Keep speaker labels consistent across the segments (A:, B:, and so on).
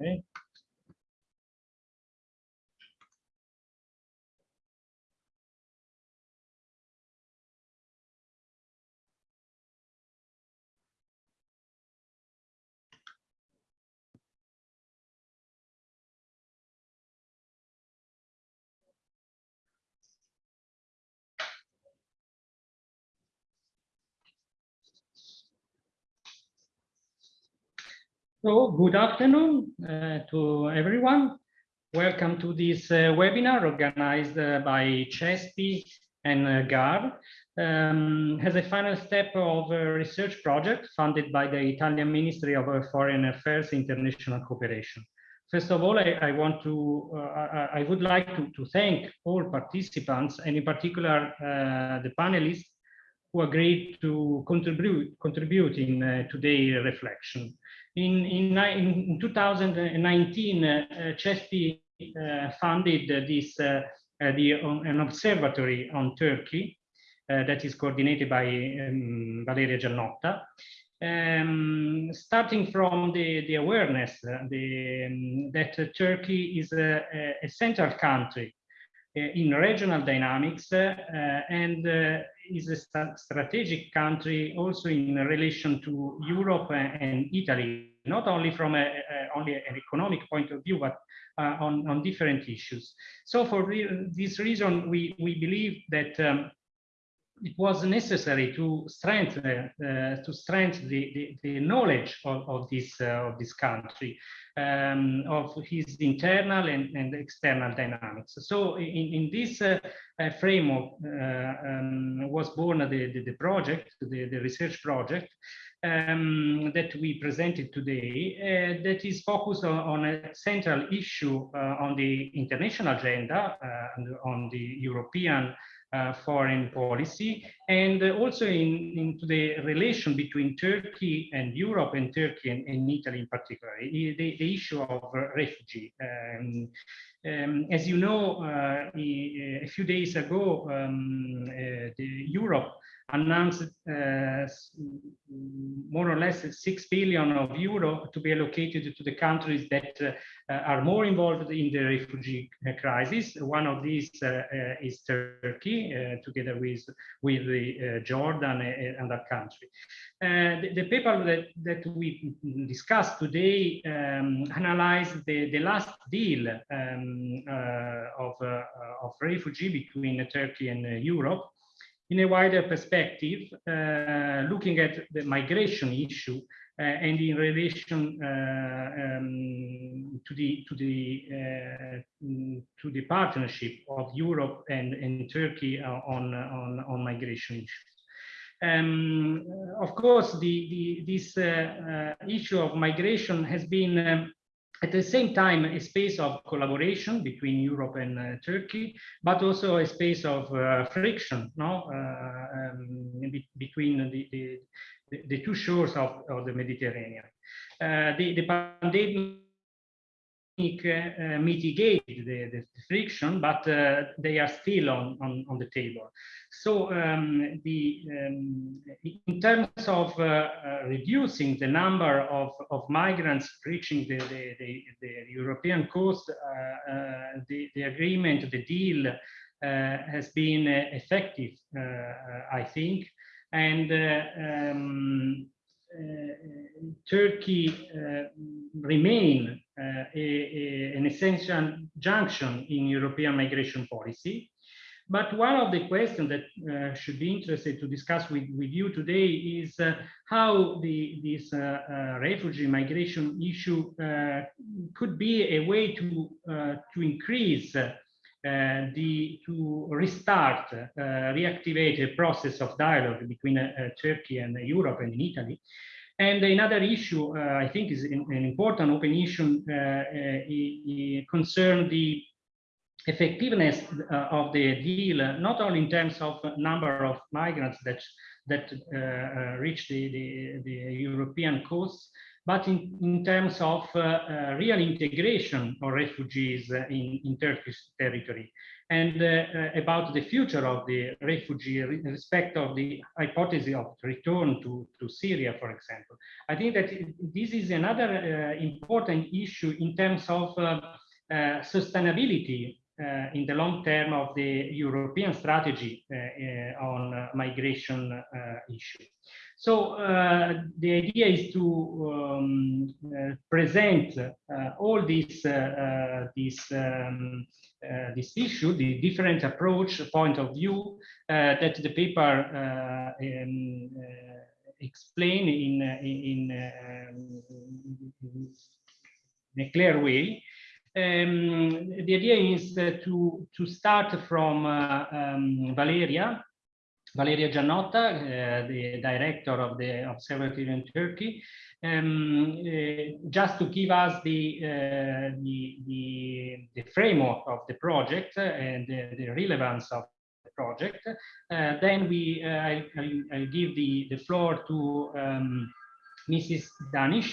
A: Okay. So good afternoon uh, to everyone. Welcome to this uh, webinar organized uh, by CESPI and uh, GAR um, as a final step of a research project funded by the Italian Ministry of Foreign Affairs International Cooperation. First of all, I, I want to, uh, I, would like to, to, thank all participants and in particular uh, the panelists who agreed to contribute, contribute in today's reflection. In, in, in 2019, uh, CESPI uh, funded this uh, the, an observatory on Turkey that is coordinated by um, Valeria Giannotta. Um, starting from the, the awareness uh, the, um, that uh, Turkey is a, a, central country uh, in regional dynamics and is a st strategic country also in relation to Europe and Italy, not only from a, a only an economic point of view, but uh, on, on different issues. So for re this reason, we, we believe that um, it was necessary to strengthen uh, to strengthen the, the, the, knowledge of, of this uh, of this country um, of his internal and, and external dynamics. So in, in this uh, uh framework uh, um, was born the, the, the project the, the research project um, that we presented today uh, that is focused on, on a central issue on the international agenda and on the European uh, foreign policy and also in, into the relation between Turkey and Europe and Turkey and, and Italy in particular, the, the issue of uh, refugee. Um, um, as you know, uh, a few days ago, um, uh, Europe announced uh, more or less 6 billion of euro to be allocated to the countries that uh, are more involved in the refugee crisis. One of these uh, is Turkey, together with, with the, Jordan and other country. The, the, paper that, that we discussed today um, analyzed the, the last deal um, of, of refugee between Turkey and Europe in a wider perspective, uh, looking at the migration issue uh, and in relation uh, um, to the to the uh, to the partnership of Europe and, and Turkey uh, on on on migration issues. Um, of course, the, the this uh, issue of migration has been um, at the same time a space of collaboration between Europe and uh, Turkey, but also a space of uh, friction no? Uh, um, be between the, the, the, two shores of, of the Mediterranean. Uh, the, the pandemic uh, mitigate the, the, friction, but uh, they are still on, on, on the table. So um, the, um, in terms of uh, uh, reducing the number of, of migrants reaching the, the, the, European coast, uh, uh, the, the agreement, the deal has been effective, I think. And um, Turkey remain uh, a, a, an essential junction in European migration policy. But one of the questions that uh, should be interested to discuss with, with you today is uh, how the, this uh, uh refugee migration issue uh, could be a way to, to increase the, to restart, reactivate a process of dialogue between Turkey and Europe and in Italy. And another issue, uh, I think, is an, important open issue uh, uh, concern the effectiveness of the deal, not only in terms of number of migrants that that reach the, the, the European coasts, but in, in terms of uh, uh, real integration of refugees in, in Turkish territory and uh, about the future of the refugee in respect of the hypothesis of return to, to Syria, for example. I think that this is another uh, important issue in terms of uh, sustainability uh, in the long term of the European strategy uh, uh, on migration issue. So the idea is to um, present all these this um, uh, this issue, the different approach, point of view uh, that the paper uh, um, explain in in, um, in a clear way. Um, the idea is uh, to, to start from uh, um, Valeria, Valeria Giannotta, uh, the director of the Observatory in Turkey, um, uh, just to give us the, uh, the, the, the, framework of the project and the, the relevance of the project. Uh, then we, I, I, give the, the floor to um, Mrs. Deniz,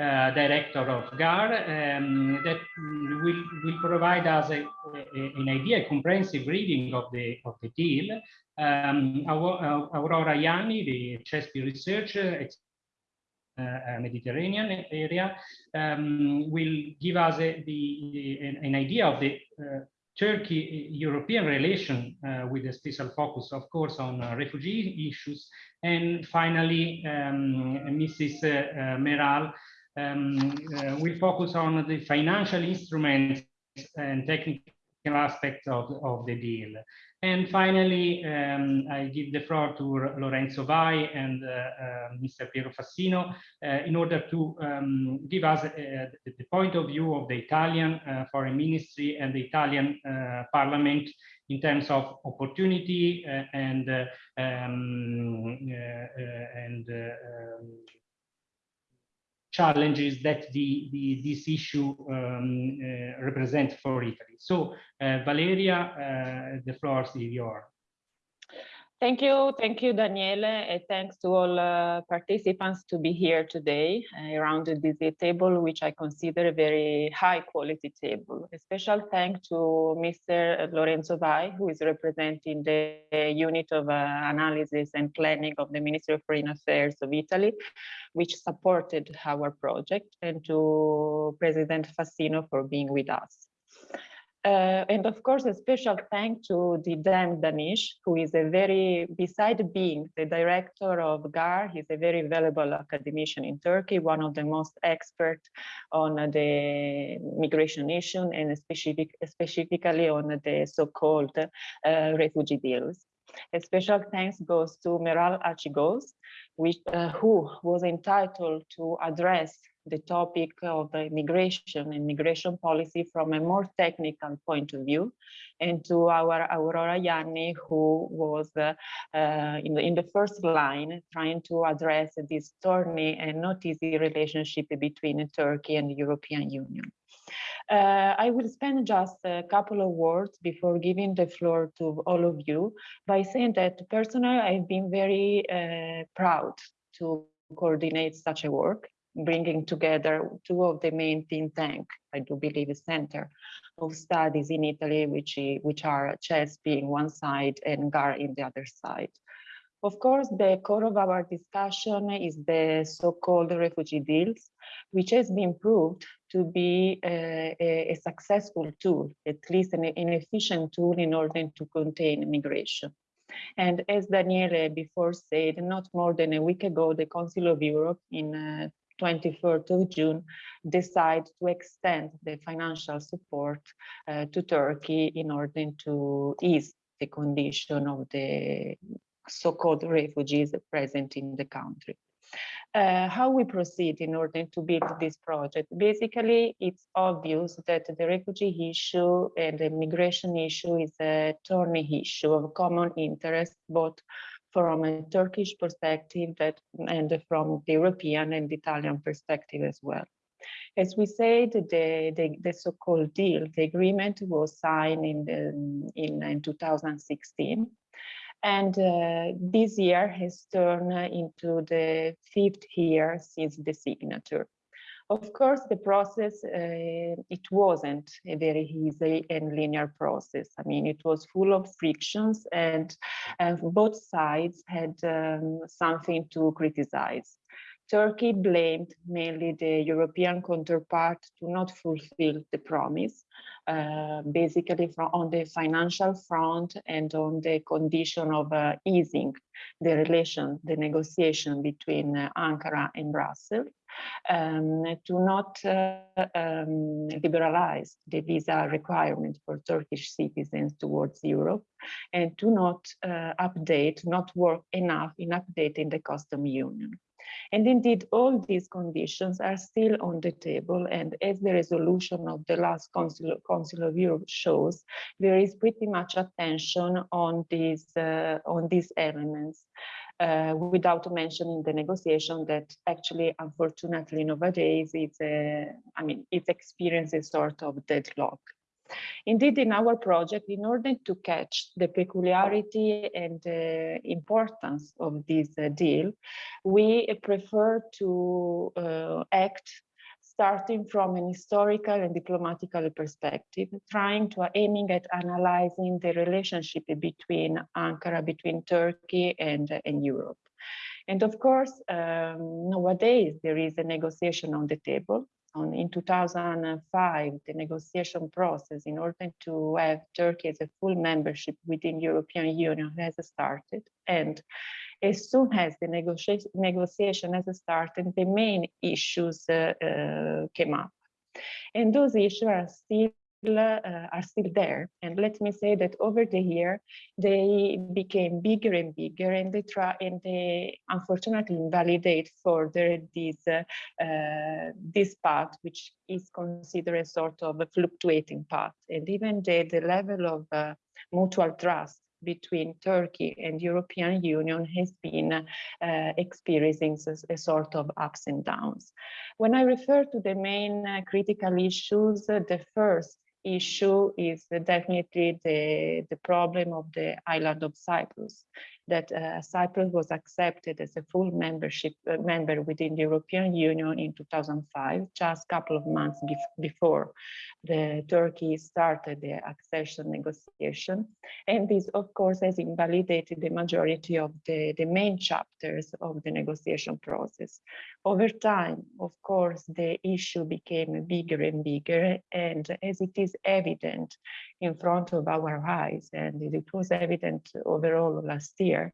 A: uh, director of GAR um, that will, will provide us a, a, an idea, a comprehensive reading of the, of the deal. Um, Aurora Ianni, the CESPI researcher, uh, Mediterranean area, um, will give us a, the, an, idea of the uh, Turkey-European relation uh, with a special focus, of course, on uh, refugee issues. And finally, um, Mrs. Meral um, uh, we focus on the financial instruments and technical aspects of, of the deal. And finally, um, I give the floor to Lorenzo Vai and uh, uh, Mr. Piero Fassino uh, in order to um, give us uh, the point of view of the Italian uh, Foreign Ministry and the Italian uh, Parliament in terms of opportunity and um, and um, challenges that the, the this issue um, uh, represents for Italy. So, uh, Valeria, uh, the floor is yours.
B: Thank you, thank you, Daniele, and thanks to all uh, participants to be here today uh, around this table, which I consider a very high quality table. A special thank to Mr. Lorenzo Vai, who is representing the unit of uh, analysis and planning of the Ministry of Foreign Affairs of Italy, which supported our project, and to President Fassino for being with us. Uh, and of course, a special thank to the Dan Deniz, who is a very, beside being the director of GAR, he's a very valuable academician in Turkey, one of the most expert on the migration issue and specific, specifically on the so-called uh, refugee deals. A special thanks goes to Meral Açıkgöz, which, uh, who was entitled to address the topic of migration and migration policy from a more technical point of view, and to our Aurora Ianni, who was uh, uh, in, the, in the first line trying to address this thorny and not easy relationship between Turkey and the European Union. Uh, I will spend just a couple of words before giving the floor to all of you by saying that personally I've been very uh, proud to coordinate such a work bringing together two of the main think tank, I do believe, center of studies in Italy, which, which are CESPI being one side and GAR in the other side. Of course, the core of our discussion is the so-called refugee deals, which has been proved to be a, a, a successful tool, at least an, an efficient tool in order to contain migration. And as Daniele before said, not more than a week ago, the Council of Europe in uh, 23rd of June, decide to extend the financial support uh, to Turkey in order to ease the condition of the so-called refugees present in the country. Uh, how we proceed in order to build this project. Basically, it's obvious that the refugee issue and the migration issue is a thorny issue of common interest, both from a Turkish perspective that, and from the European and Italian perspective as well. As we said, the, the, the so-called deal, the agreement was signed in, the, in, in 2016. And uh, this year has turned into the fifth year since the signature. Of course, the process, uh, it wasn't a very easy and linear process. I mean, it was full of frictions and, both sides had um, something to criticize. Turkey blamed mainly the European counterpart to not fulfill the promise, uh, basically from, on the financial front and on the condition of uh, easing the relation, the negotiation between uh, Ankara and Brussels, um, to not uh, um, liberalize the visa requirement for Turkish citizens towards Europe, and to not uh, update, not work enough in updating the custom union. And indeed, all these conditions are still on the table. And as the resolution of the last Council, Council of Europe shows, there is pretty much attention on these, uh, on these elements. Uh, without mentioning the negotiation that actually, unfortunately, nowadays, it's a, I mean, it's experiencing a sort of deadlock. Indeed, in our project, in order to catch the peculiarity and the importance of this uh, deal, we prefer to uh, act starting from an historical and diplomatical perspective, trying to aiming at analyzing the relationship between Ankara, between Turkey and, and Europe. And of course, um, nowadays there is a negotiation on the table on, in 2005, the negotiation process in order to have Turkey as a full membership within European Union has started. And as soon as the negotiation, negotiation has started, the main issues uh, uh, came up. And those issues are still uh, are still there. And let me say that over the year, they became bigger and bigger and they try and they unfortunately invalidate further this, uh, uh, this path, which is considered a sort of a fluctuating path. And even the, the level of uh, mutual trust between Turkey and European Union has been uh, experiencing a, sort of ups and downs. When I refer to the main uh, critical issues, the first issue is definitely the, the problem of the island of Cyprus that uh, Cyprus was accepted as a full membership uh, member within the European Union in 2005, just a couple of months bef before the Turkey started the accession negotiation. And this, of course, has invalidated the majority of the, the main chapters of the negotiation process. Over time, of course, the issue became bigger and bigger, and as it is evident in front of our eyes, and it was evident overall last year,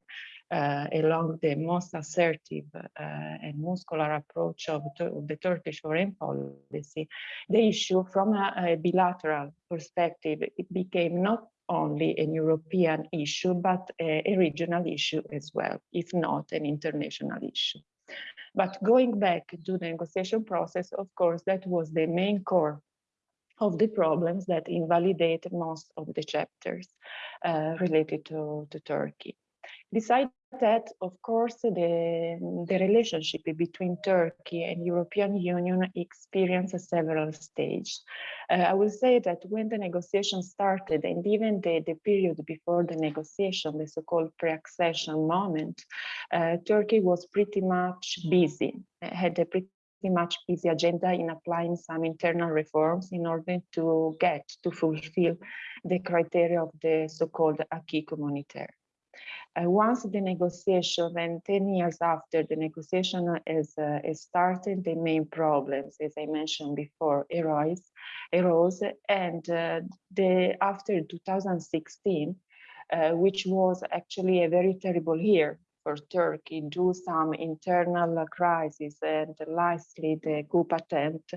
B: uh, along the most assertive uh, and muscular approach of, of, the Turkish foreign policy, the issue from a, a bilateral perspective, it became not only an European issue, but a, a, regional issue as well, if not an international issue. But going back to the negotiation process, of course, that was the main core of the problems that invalidate most of the chapters uh, related to, to Turkey. Besides that, of course, the, the relationship between Turkey and European Union experienced several stages. Uh, I will say that when the negotiation started and even the, the period before the negotiation, the so-called pre-accession moment, uh, Turkey was pretty much busy, had a pretty much busy agenda in applying some internal reforms in order to get to fulfill the criteria of the so-called acquis communautaire. Uh, once the negotiation and 10 years after the negotiation is, uh, is started, the main problems, as I mentioned before, arose, arose and uh, the, after 2016, uh, which was actually a very terrible year for Turkey due some internal crisis and lastly the coup attempt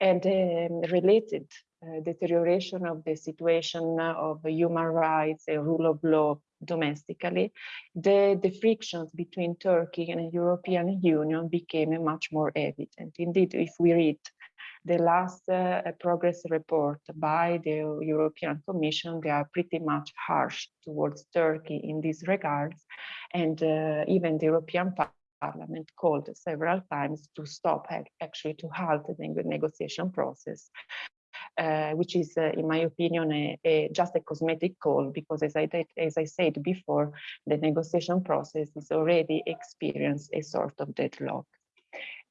B: and um, related uh, deterioration of the situation of human rights and rule of law domestically, the, the frictions between Turkey and the European Union became much more evident. Indeed, if we read the last uh, progress report by the European Commission, they are pretty much harsh towards Turkey in these regards. And uh, even the European Parliament called several times to stop actually to halt the negotiation process uh, which is, uh, in my opinion, a, a, just a cosmetic call, because as I, as I said before, the negotiation process is already experienced a sort of deadlock.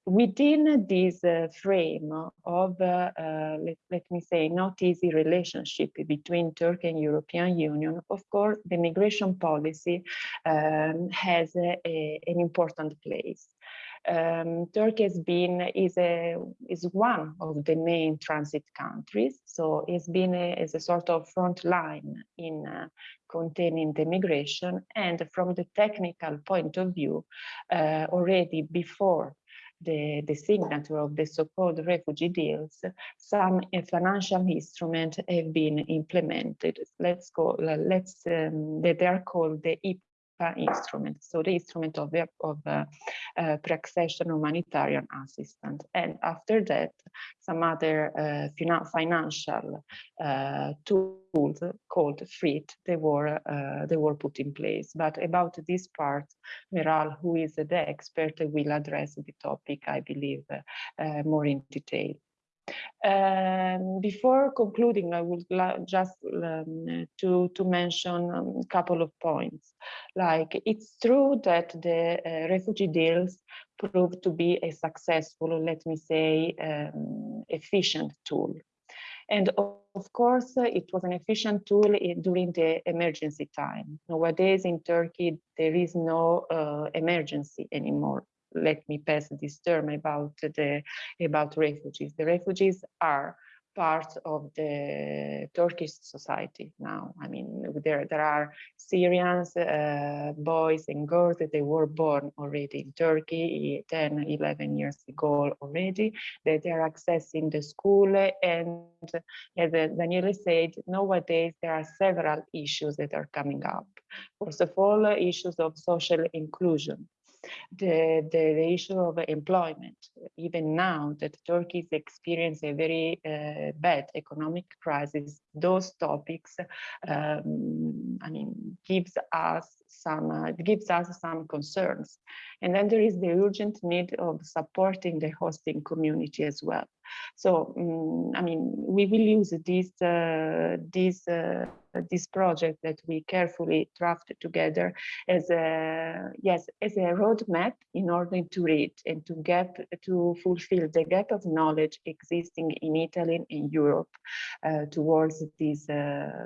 B: Within this uh, frame of, uh, uh, let, let, me say, not easy relationship between Turkey and European Union, of course, the migration policy um, has a, a, an important place. Um, Turkey has been is a is one of the main transit countries, so it's been a, as a sort of front line in uh, containing the migration. And from the technical point of view, uh, already before the, the signature of the so-called refugee deals, some uh, financial instruments have been implemented. Let's go, let's, um, they are called the instrument, so the instrument of, the, of uh, uh, pre-accession humanitarian assistance. And after that, some other uh, financial tools called FRIT, they were, they were put in place. But about this part, Meral, who is the expert, will address the topic, I believe, more in detail. Um, before concluding, I would just um, to, to mention a couple of points. Like, it's true that the uh, refugee deals proved to be a successful, let me say, um, efficient tool. And of course, it was an efficient tool during the emergency time. Nowadays in Turkey, there is no uh, emergency anymore let me pass this term about the about refugees. The refugees are part of the Turkish society now. I mean, there, there are Syrians, uh, boys and girls that they were born already in Turkey 10, 11 years ago already, that they are accessing the school. And as Daniele said, nowadays there are several issues that are coming up. First of all, issues of social inclusion the, the, the, issue of employment. Even now that Turkey is experiencing a very uh, bad economic crisis, those topics, um, I mean, gives us some uh, gives us some concerns. And then there is the urgent need of supporting the hosting community as well. So, um, I mean, we will use this uh, this uh, this project that we carefully drafted together as a yes as a roadmap in order to read and to gap to fulfill the gap of knowledge existing in Italy and in Europe uh, towards this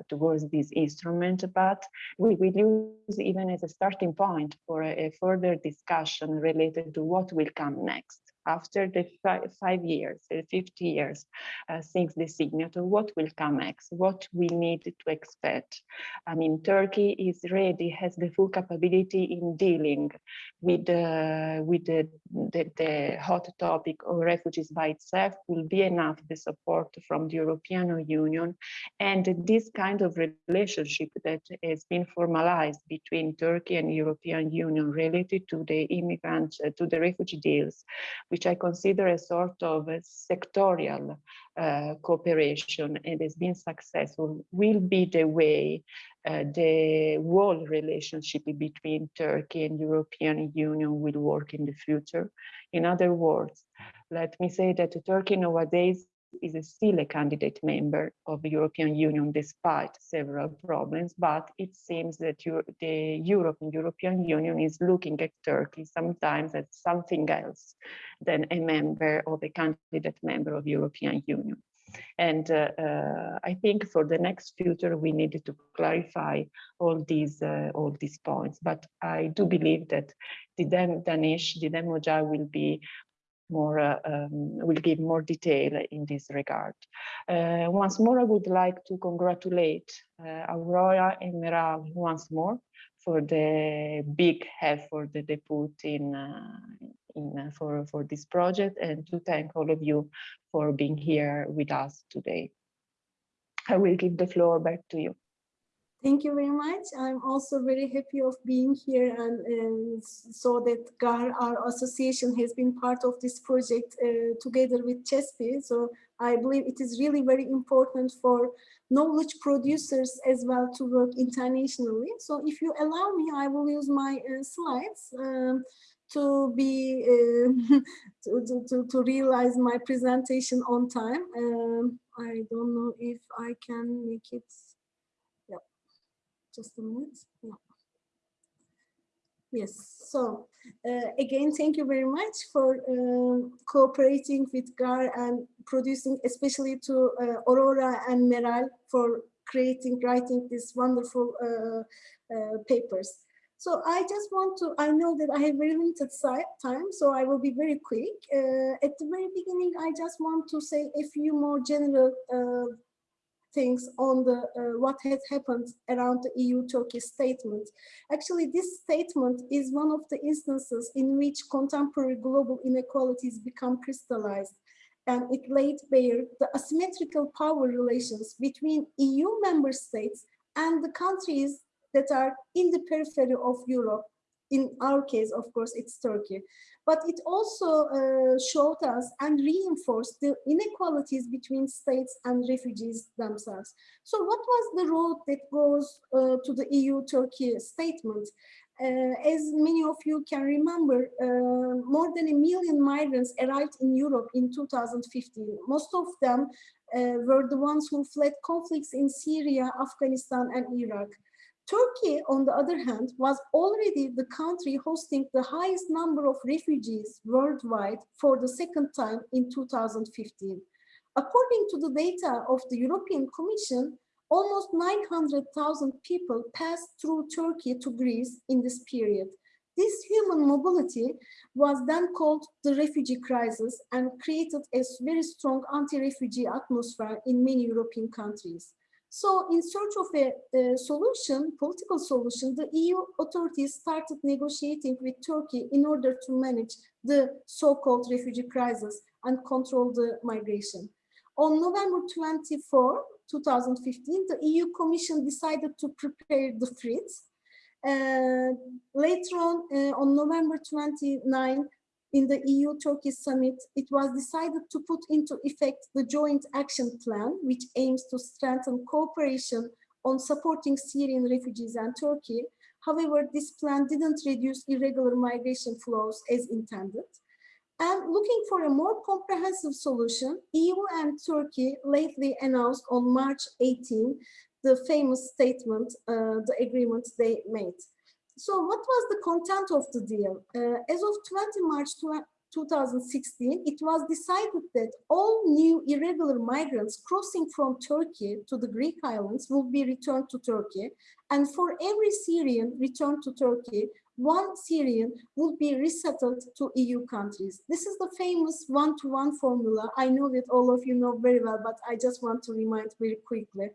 B: towards this instrument. But we will use even as a starting point for a, a further discussion related to what will come next after the five, five years, uh, 50 years uh, since the signature, what will come next? What we need to expect? I mean, Turkey is ready, has the full capability in dealing with, uh, with the, the, the, hot topic of refugees by itself will be enough the support from the European Union. And this kind of relationship that has been formalized between Turkey and European Union related to the immigrants, uh, to the refugee deals, which I consider a sort of a sectorial uh, cooperation and has been successful, will be the way uh, the whole relationship between Turkey and European Union will work in the future. In other words, let me say that Turkey nowadays is still a candidate member of the European Union despite several problems, but it seems that the Europe and European Union is looking at Turkey sometimes as something else than a member of a candidate member of European Union. And uh, uh, I think for the next future, we need to clarify all these uh, all these points. But I do believe that the Deniz, the Moja will be more uh, um, will give more detail in this regard. Uh, once more, I would like to congratulate uh, Aurora and Meral once more for the big effort that they put in, uh, in uh, for, for this project and to thank all of you for being here with us today. I will give the floor back to you.
C: Thank you very much. I'm also very happy of being here and, and so that GAR, our association has been part of this project uh, together with CESPI. So I believe it is really very important for knowledge producers as well to work internationally. So if you allow me, I will use my uh, slides um, to be uh, to, to, to, realize my presentation on time. Um, I don't know if I can make it just a minute. Yes, so uh, again, thank you very much for uh, cooperating with GAR and producing, especially to uh, Aurora and Meral for creating, writing these wonderful uh, uh, papers. So I just want to, I know that I have very limited time, so I will be very quick. Uh, at the very beginning, I just want to say a few more general things on the uh, what has happened around the EU-Turkey statement. Actually, this statement is one of the instances in which contemporary global inequalities become crystallized and it laid bare the asymmetrical power relations between EU member states and the countries that are in the periphery of Europe. In our case, of course, it's Turkey but it also uh, showed us and reinforced the inequalities between states and refugees themselves. So what was the road that goes uh, to the EU-Turkey statement? Uh, as many of you can remember, uh, more than a million migrants arrived in Europe in 2015. Most of them uh, were the ones who fled conflicts in Syria, Afghanistan, and Iraq. Turkey, on the other hand, was already the country hosting the highest number of refugees worldwide for the second time in 2015. According to the data of the European Commission, almost 900,000 people passed through Turkey to Greece in this period. This human mobility was then called the refugee crisis and created a very strong anti-refugee atmosphere in many European countries. So in search of a, a, solution, political solution, the EU authorities started negotiating with Turkey in order to manage the so-called refugee crisis and control the migration. On November 24, 2015, the EU Commission decided to prepare the FRITS. Uh, later on, uh, on November 29, in the EU-Turkey summit, it was decided to put into effect the joint action plan, which aims to strengthen cooperation on supporting Syrian refugees and Turkey. However, this plan didn't reduce irregular migration flows as intended. And looking for a more comprehensive solution, EU and Turkey lately announced on March 18 the famous statement, uh, the agreement they made. So what was the content of the deal? Uh, as of 20 March 2016, it was decided that all new irregular migrants crossing from Turkey to the Greek islands will be returned to Turkey. And for every Syrian returned to Turkey, one Syrian will be resettled to EU countries. This is the famous one-to-one -one formula. I know that all of you know very well, but I just want to remind very quickly.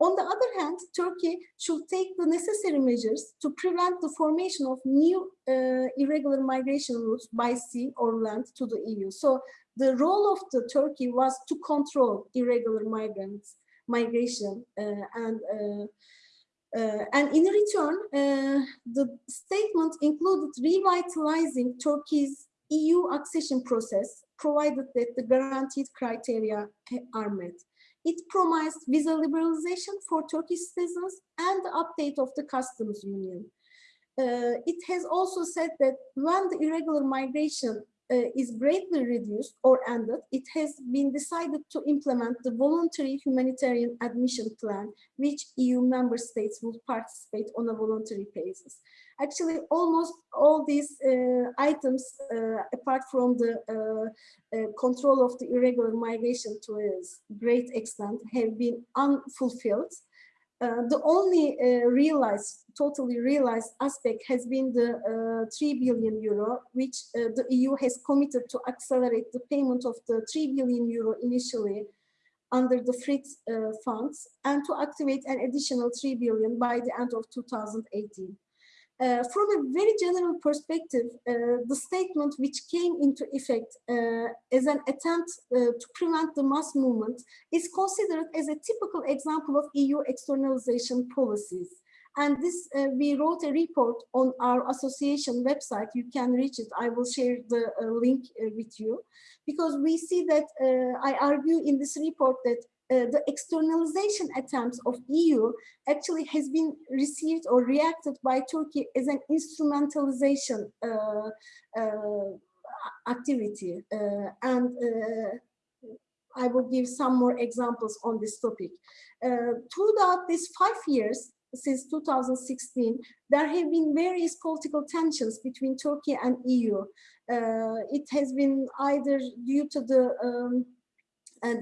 C: On the other hand, Turkey should take the necessary measures to prevent the formation of new uh, irregular migration routes by sea or land to the EU. So the role of the Turkey was to control irregular migrants, migration uh, and uh, uh and in return, uh, the statement included revitalizing Turkey's EU accession process, provided that the guaranteed criteria are met. It promised visa liberalization for Turkish citizens and the update of the customs union. Uh, it has also said that when the irregular migration is greatly reduced or ended, it has been decided to implement the voluntary humanitarian admission plan, which EU member states will participate on a voluntary basis. Actually, almost all these uh, items, uh, apart from the uh, uh, control of the irregular migration to a great extent, have been unfulfilled. Uh, the only uh, realized, totally realized aspect has been the uh, 3 billion euro, which uh, the EU has committed to accelerate the payment of the 3 billion euro initially under the FRITS uh, funds and to activate an additional 3 billion by the end of 2018. Uh, from a very general perspective, uh, the statement which came into effect uh, as an attempt uh, to prevent the mass movement is considered as a typical example of EU externalization policies. And this, uh, we wrote a report on our association website. You can reach it. I will share the uh, link with you because we see that I argue in this report that uh, the externalization attempts of EU actually has been received or reacted by Turkey as an instrumentalization uh, uh, activity. Uh, and uh, I will give some more examples on this topic. throughout these five years, since 2016, there have been various political tensions between Turkey and EU. It has been either due to the um,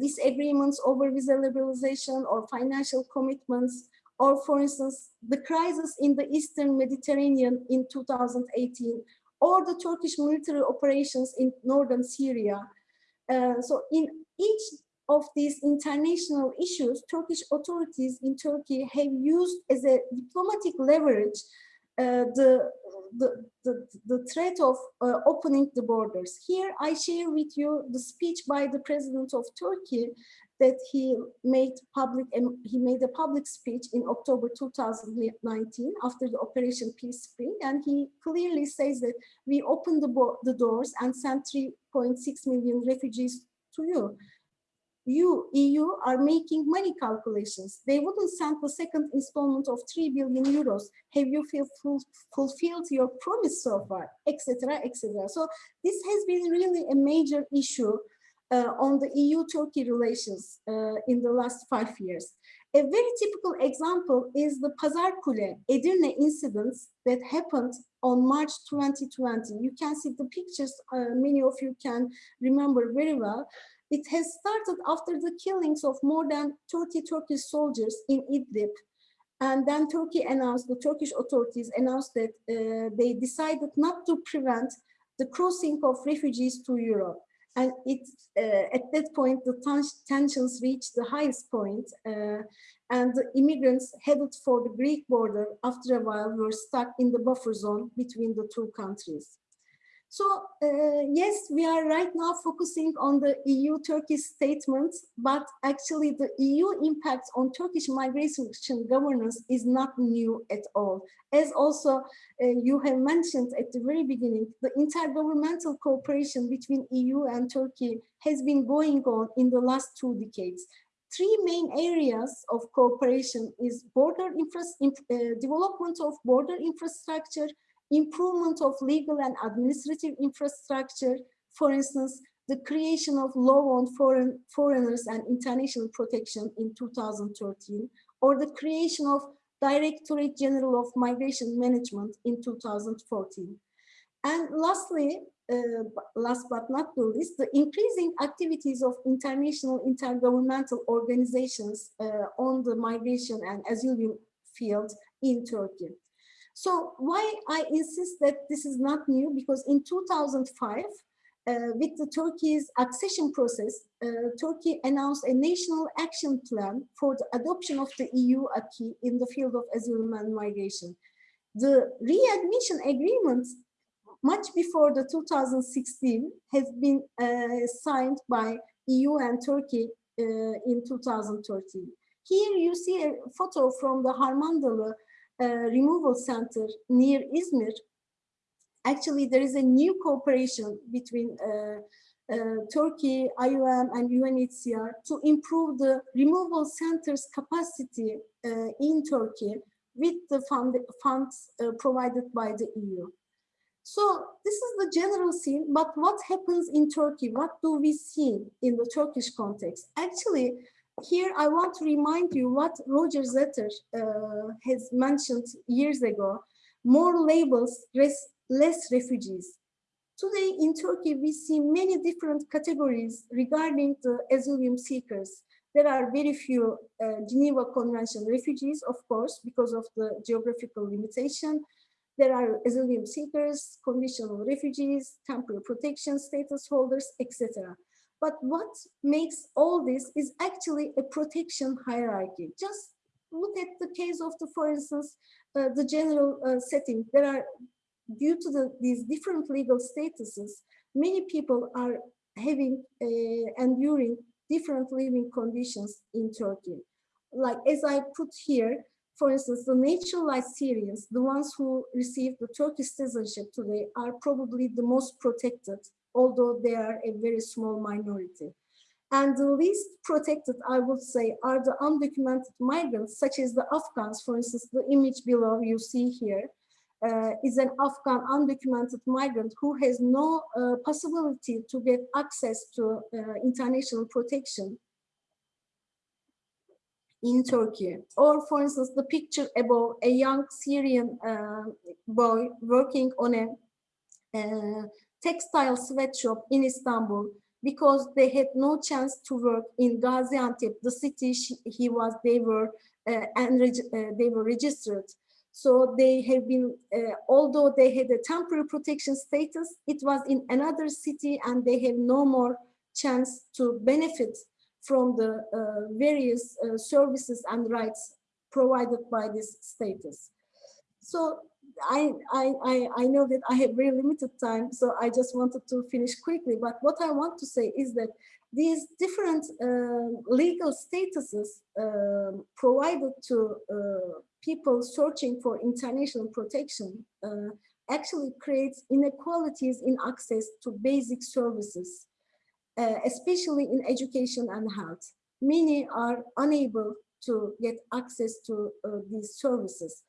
C: disagreements over visa liberalization or financial commitments, or for instance, the crisis in the Eastern Mediterranean in 2018, or the Turkish military operations in northern Syria. Uh, so in each of these international issues, Turkish authorities in Turkey have used as a diplomatic leverage uh, the, the, the, the, threat of uh, opening the borders. Here I share with you the speech by the president of Turkey that he made public and he made a public speech in October 2019 after the Operation Peace Spring and he clearly says that we opened the, the doors and sent 3.6 million refugees to you you, EU, are making money calculations. They wouldn't send the second installment of 3 billion euros. Have you fulfilled your promise so far, etc., etc. So this has been really a major issue uh, on the EU-Turkey relations uh, in the last five years. A very typical example is the Pazarkule Edirne incidents that happened on March 2020. You can see the pictures, uh, many of you can remember very well. It has started after the killings of more than 30 Turkish soldiers in Idlib. And then Turkey announced, the Turkish authorities announced that uh, they decided not to prevent the crossing of refugees to Europe. And it, uh, at that point, the tensions reached the highest point, uh, and the immigrants headed for the Greek border after a while were stuck in the buffer zone between the two countries. So uh, yes, we are right now focusing on the EU-Turkey statement, but actually the EU impact on Turkish migration governance is not new at all. As also uh, you have mentioned at the very beginning, the intergovernmental cooperation between EU and Turkey has been going on in the last two decades three main areas of cooperation is border infra uh, development of border infrastructure, improvement of legal and administrative infrastructure, for instance, the creation of law on foreign foreigners and international protection in 2013, or the creation of Directorate General of Migration Management in 2014. And lastly, uh, last but not the least, the increasing activities of international intergovernmental organizations uh, on the migration and asylum field in Turkey. So why I insist that this is not new, because in 2005, uh, with the Turkey's accession process, uh, Turkey announced a national action plan for the adoption of the EU acquis in the field of asylum and migration. The readmission agreement, much before the 2016, has been uh, signed by EU and Turkey uh, in 2013. Here you see a photo from the Harmandalı removal center near Izmir, actually there is a new cooperation between uh, uh, Turkey, IOM and UNHCR to improve the removal center's capacity uh, in Turkey with the fund, funds provided by the EU. So this is the general scene, but what happens in Turkey? What do we see in the Turkish context? Actually, here I want to remind you what Roger Zetter uh, has mentioned years ago, more labels, less refugees. Today in Turkey, we see many different categories regarding the asylum seekers. There are very few uh, Geneva Convention refugees, of course, because of the geographical limitation. There are asylum seekers, conditional refugees, temporary protection status holders, etc. But what makes all this is actually a protection hierarchy. Just look at the case of the, for instance, uh, the general uh, setting. There are, due to the, these different legal statuses, many people are having, uh, enduring different living conditions in Turkey. Like as I put here, for instance, the naturalized Syrians, the ones who received the Turkish citizenship today are probably the most protected although they are a very small minority. And the least protected, I would say, are the undocumented migrants, such as the Afghans. For instance, the image below you see here uh, is an Afghan undocumented migrant who has no uh, possibility to get access to uh, international protection. in Turkey. Or for instance, the picture above a young Syrian uh, boy working on a uh, textile sweatshop in Istanbul because they had no chance to work in Gaziantep, the city he was, they were, uh, and uh, they were registered. So they have been, uh, although they had a temporary protection status, it was in another city and they have no more chance to benefit from the uh, various uh, services and rights provided by this status. So I, I, I, I know that I have very limited time, so I just wanted to finish quickly. But what I want to say is that these different uh, legal statuses uh, provided to uh, people searching for international protection uh, actually creates inequalities in access to basic services, uh, especially in education and health. Many are unable to get access to uh, these services.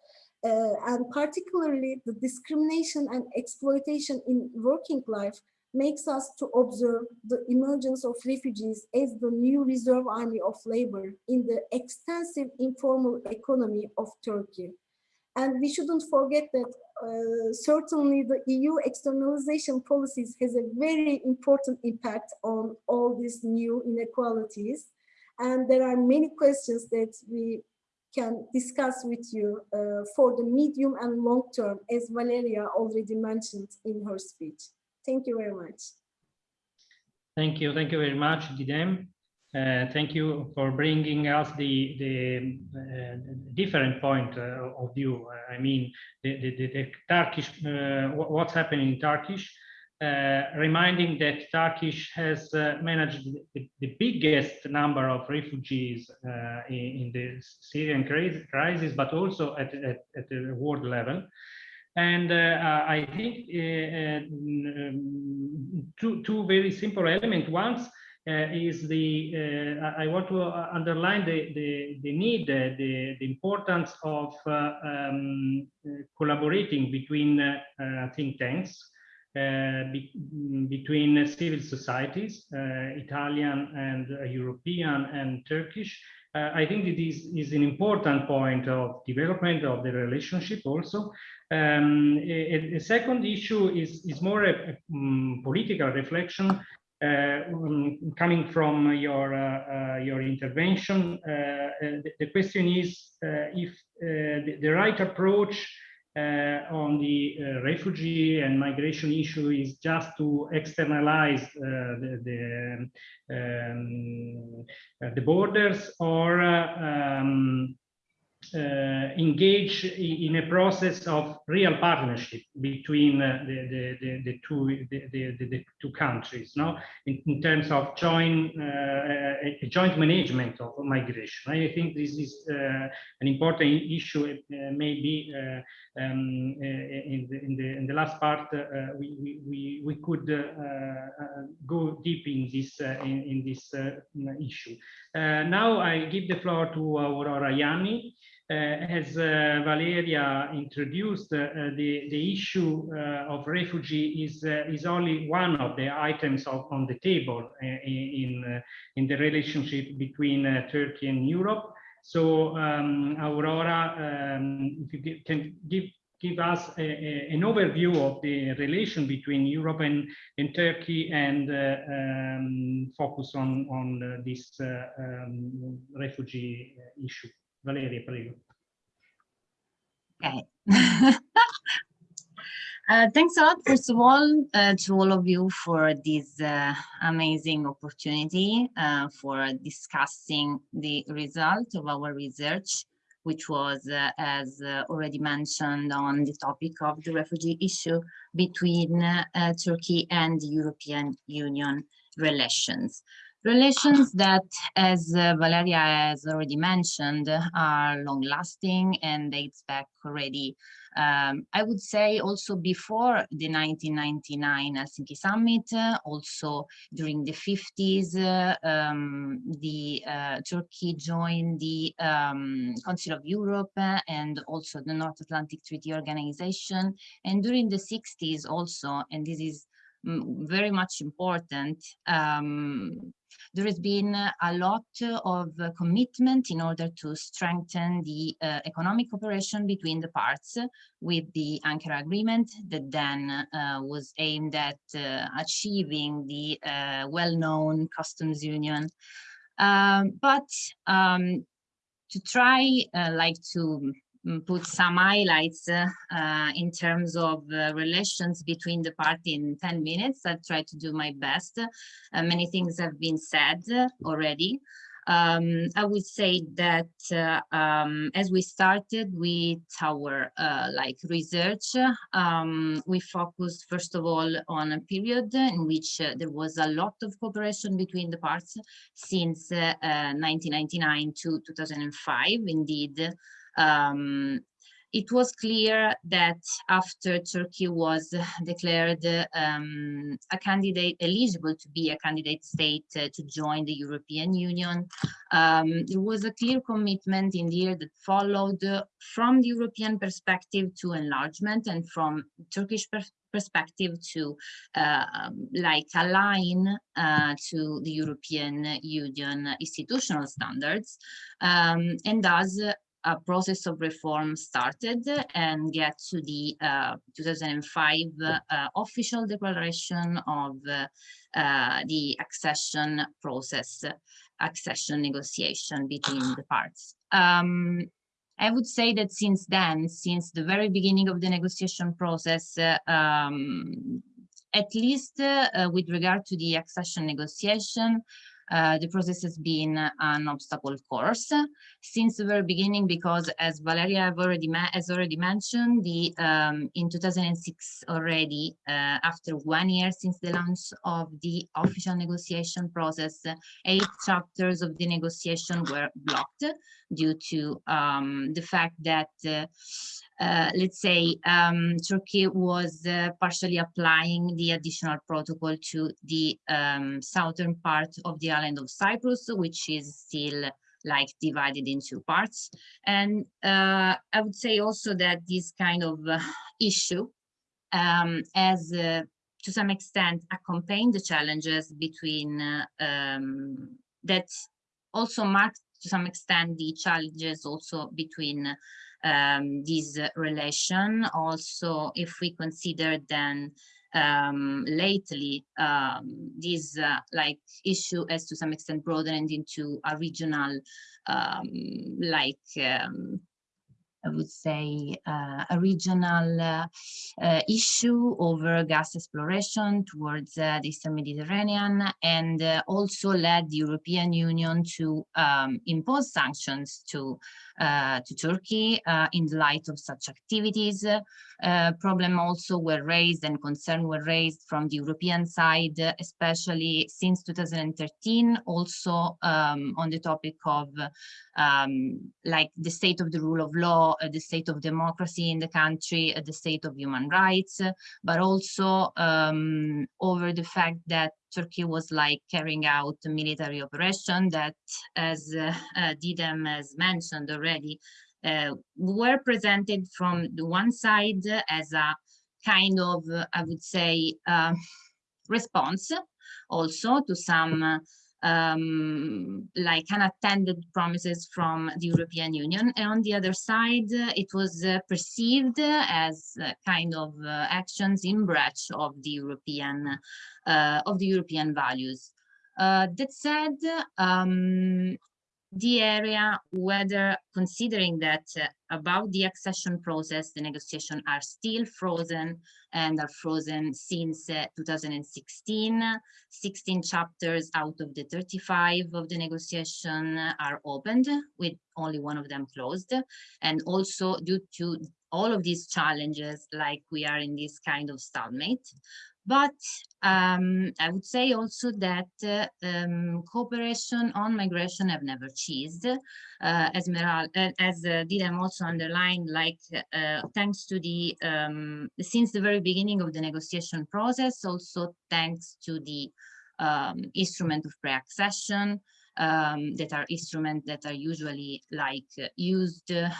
C: Uh, and particularly the discrimination and exploitation in working life makes us to observe the emergence of refugees as the new reserve army of labor in the extensive informal economy of Turkey. And we shouldn't forget that uh, certainly the EU externalization policies has a very important impact on all these new inequalities. And there are many questions that we can discuss with you uh, for the medium and long term, as Valeria already mentioned in her speech. Thank you very much.
A: Thank you. Thank you very much, Didem. Uh, thank you for bringing us the the uh, different point uh, of view. I mean, the the, the, Turkish uh, what's happening in Turkish reminding that Turkish has uh, managed the, the, biggest number of refugees uh, in, in, the Syrian crisis, but also at, at, at the world level. And uh, I think uh, um, two, two very simple elements. One is the, I want to underline the, the, the need, the, the importance of um, collaborating between think tanks uh, be, mm, between civil societies, uh, Italian and uh, European and Turkish. I think that this is an important point of development of the relationship also. Um, a, a, second issue is, is more a, a um, political reflection uh, um, coming from your uh, uh, your intervention. The, the, question is if the, the, right approach uh, on the uh, refugee and migration issue is just to externalize uh, the the, um, the, borders or um, uh, engage in a process of real partnership between uh, the, the, the, two the, two countries no? In, in terms of joint uh, a joint management of migration. I think this is uh, an important issue uh, maybe uh, um, in, the, in the in the last part we, we we could go deep in this in, in this issue. Now i give the floor to aurora Ianni uh, as uh, Valeria introduced, uh, the, the issue of refugee is, is only one of the items of, on the table in, in the relationship between Turkey and Europe. So um, Aurora, um, if you can give give us a, a, an overview of the relation between Europe and, and Turkey and uh, um, focus on, on uh, this uh, um, refugee issue. Valeria, prego.
D: Okay. Uh, thanks a lot, first of all, uh, to all of you for this uh, amazing opportunity uh, for discussing the result of our research, which was, uh, as uh, already mentioned, on the topic of the refugee issue between Turkey and the European Union relations. Relations that, as uh, Valeria has already mentioned, are long-lasting and dates back already, um, I would say also before the 1999 Helsinki summit, uh, also during the 50s, uh, um, the uh, Turkey joined the um, Council of Europe and also the North Atlantic Treaty Organization. And during the 60s also, and this is mm, very much important. Um, there has been a lot of commitment in order to strengthen the uh, economic cooperation between the parts with the Ankara Agreement that then uh, was aimed at uh, achieving the uh, well-known customs union. Um, but um, to try uh, like to put some highlights uh, in terms of uh, relations between the party in 10 minutes. I'll try to do my best. Uh, many things have been said already. Um, I would say that uh, um, as we started with our uh, like research, um, we focused first of all on a period in which uh, there was a lot of cooperation between the parts since 1999 to 2005. Indeed, um, it was clear that after Turkey was declared um, a candidate eligible to be a candidate state uh, to join the European Union, um, there was a clear commitment in the year that followed uh, from the European perspective to enlargement and from Turkish per perspective to uh, um, like align uh, to the European Union institutional standards. Um, and thus a process of reform started and get to the uh, 2005 uh, official declaration of uh, the accession process, accession negotiation between the parts. Um, I would say that since then, since the very beginning of the negotiation process, uh, um, at least uh, with regard to the accession negotiation, uh, the process has been an obstacle course since the very beginning because as Valeria already has already mentioned the um, in 2006 already uh, after one year since the launch of the official negotiation process eight chapters of the negotiation were blocked due to um, the fact that uh, uh, let's say um, Turkey was uh, partially applying the additional protocol to the um, southern part of the island of Cyprus, which is still like divided in two parts. And uh, I would say also that this kind of uh, issue um, has uh, to some extent accompanied the challenges between um, that also marked to some extent the challenges also between um, this relation. Also, if we consider then um, lately um, this uh, like issue has to some extent broadened into a regional um, like um, I would say, uh, a regional uh, uh, issue over gas exploration towards uh, the Eastern Mediterranean and uh, also led the European Union to um, impose sanctions to, to Turkey in the light of such activities. problem also were raised and concern were raised from the European side, especially since 2013, also um, on the topic of um, like the state of the rule of law, uh, the state of democracy in the country, uh, the state of human rights, but also um, over the fact that Turkey was like carrying out a military operation that, as uh, uh, Didem has mentioned already, uh, were presented from the one side as a kind of, I would say, uh, response also to some um, like unattended promises from the European Union. And on the other side, uh, it was uh, perceived as uh, kind of uh, actions in breach of the European uh, of the European values. Uh, that said, um, the area whether considering that uh, about the accession process, the negotiations are still frozen and are frozen since uh, 2016. 16 chapters out of the 35 of the negotiation are opened with only one of them closed. And also due to all of these challenges, like we are in this kind of stalemate, but um, I would say also that uh, um, cooperation on migration have never ceased. Uh, as Meral, uh, as uh, Didem also underlined, like uh, thanks to the, um, since the very beginning of the negotiation process, also thanks to the um, instrument of pre-accession, um, that are instruments that are usually like used to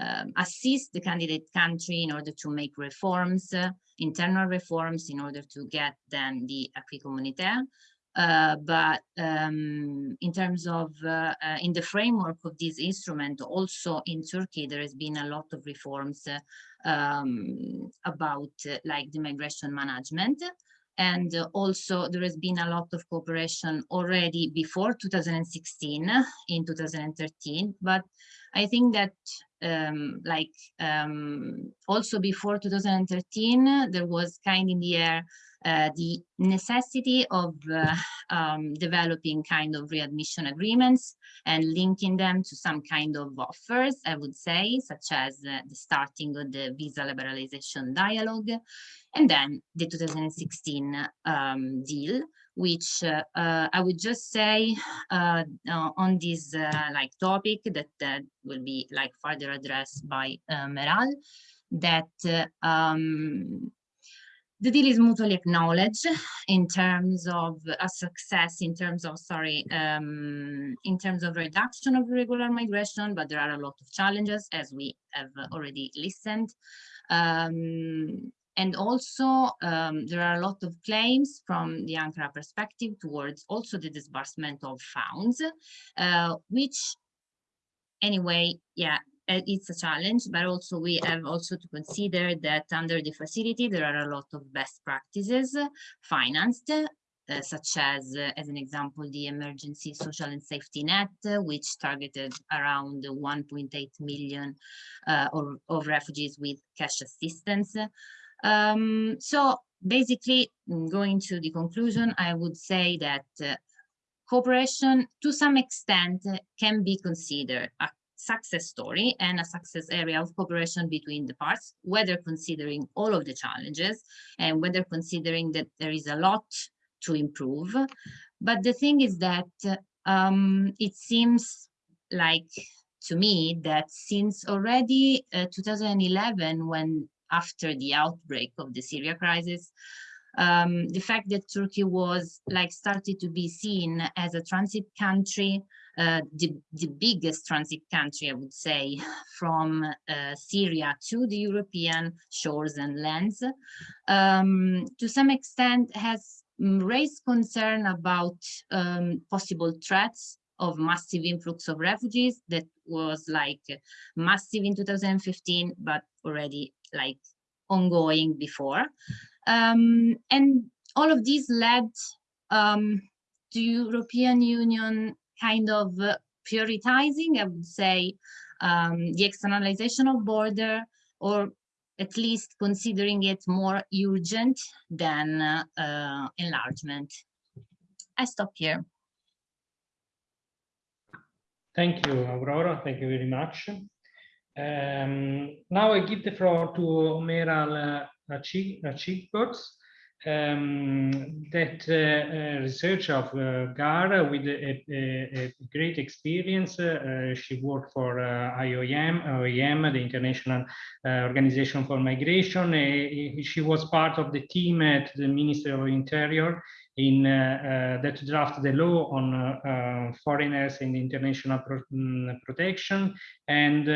D: um, assist the candidate country in order to make reforms, uh, internal reforms in order to get then the acquis communautaire. Uh, but um, in terms of uh, uh, in the framework of this instrument, also in Turkey, there has been a lot of reforms uh, um, about uh, like the migration management. And also there has been a lot of cooperation already before 2016 in 2013, but I think that um, like um, also before 2013, there was kind in the air uh, the necessity of uh, um, developing kind of readmission agreements and linking them to some kind of offers, I would say, such as uh, the starting of the visa liberalization dialogue, and then the 2016 um, deal, which uh, uh, I would just say uh, on this like topic that that will be like further addressed by Meral, that um, the deal is mutually acknowledged in terms of a success in terms of sorry um, in terms of reduction of irregular migration but there are a lot of challenges as we have already listened. Um, and also um, there are a lot of claims from the Ankara perspective towards also the disbursement of funds uh, which anyway yeah uh, it's a challenge, but also we have also to consider that under the facility, there are a lot of best practices financed, uh, such as, uh, as an example, the emergency social and safety net, uh, which targeted around 1.8 million uh, of, of, refugees with cash assistance. Um, so basically, mm, going to the conclusion, I would say that uh, cooperation to some extent can be considered a success story and a success area of cooperation between the parts, whether considering all of the challenges and whether considering that there is a lot to improve. But the thing is that um, it seems like to me that since already uh, 2011, when after the outbreak of the Syria crisis, um, the fact that Turkey was like started to be seen as a transit country uh, the, the biggest transit country, I would say, from uh, Syria to the European shores and lands, um, to some extent has raised concern about um, possible threats of massive influx of refugees that was like massive in 2015, but already like ongoing before. Um, and all of these led um, to European Union kind of uh, prioritizing, I would say, um, the externalization of border or at least considering it more urgent than uh, uh, enlargement. I stop here.
A: Thank you, Aurora. Thank you very much. Um, now I give the floor to Meral uh, Açıkgöz um, that uh, uh, research of uh, Gar with a, a, a great experience. Uh, she worked for uh, IOM, the International uh, Organization for Migration. she was part of the team at the Ministry of Interior in that draft the law on foreigners and international pro um, protection. And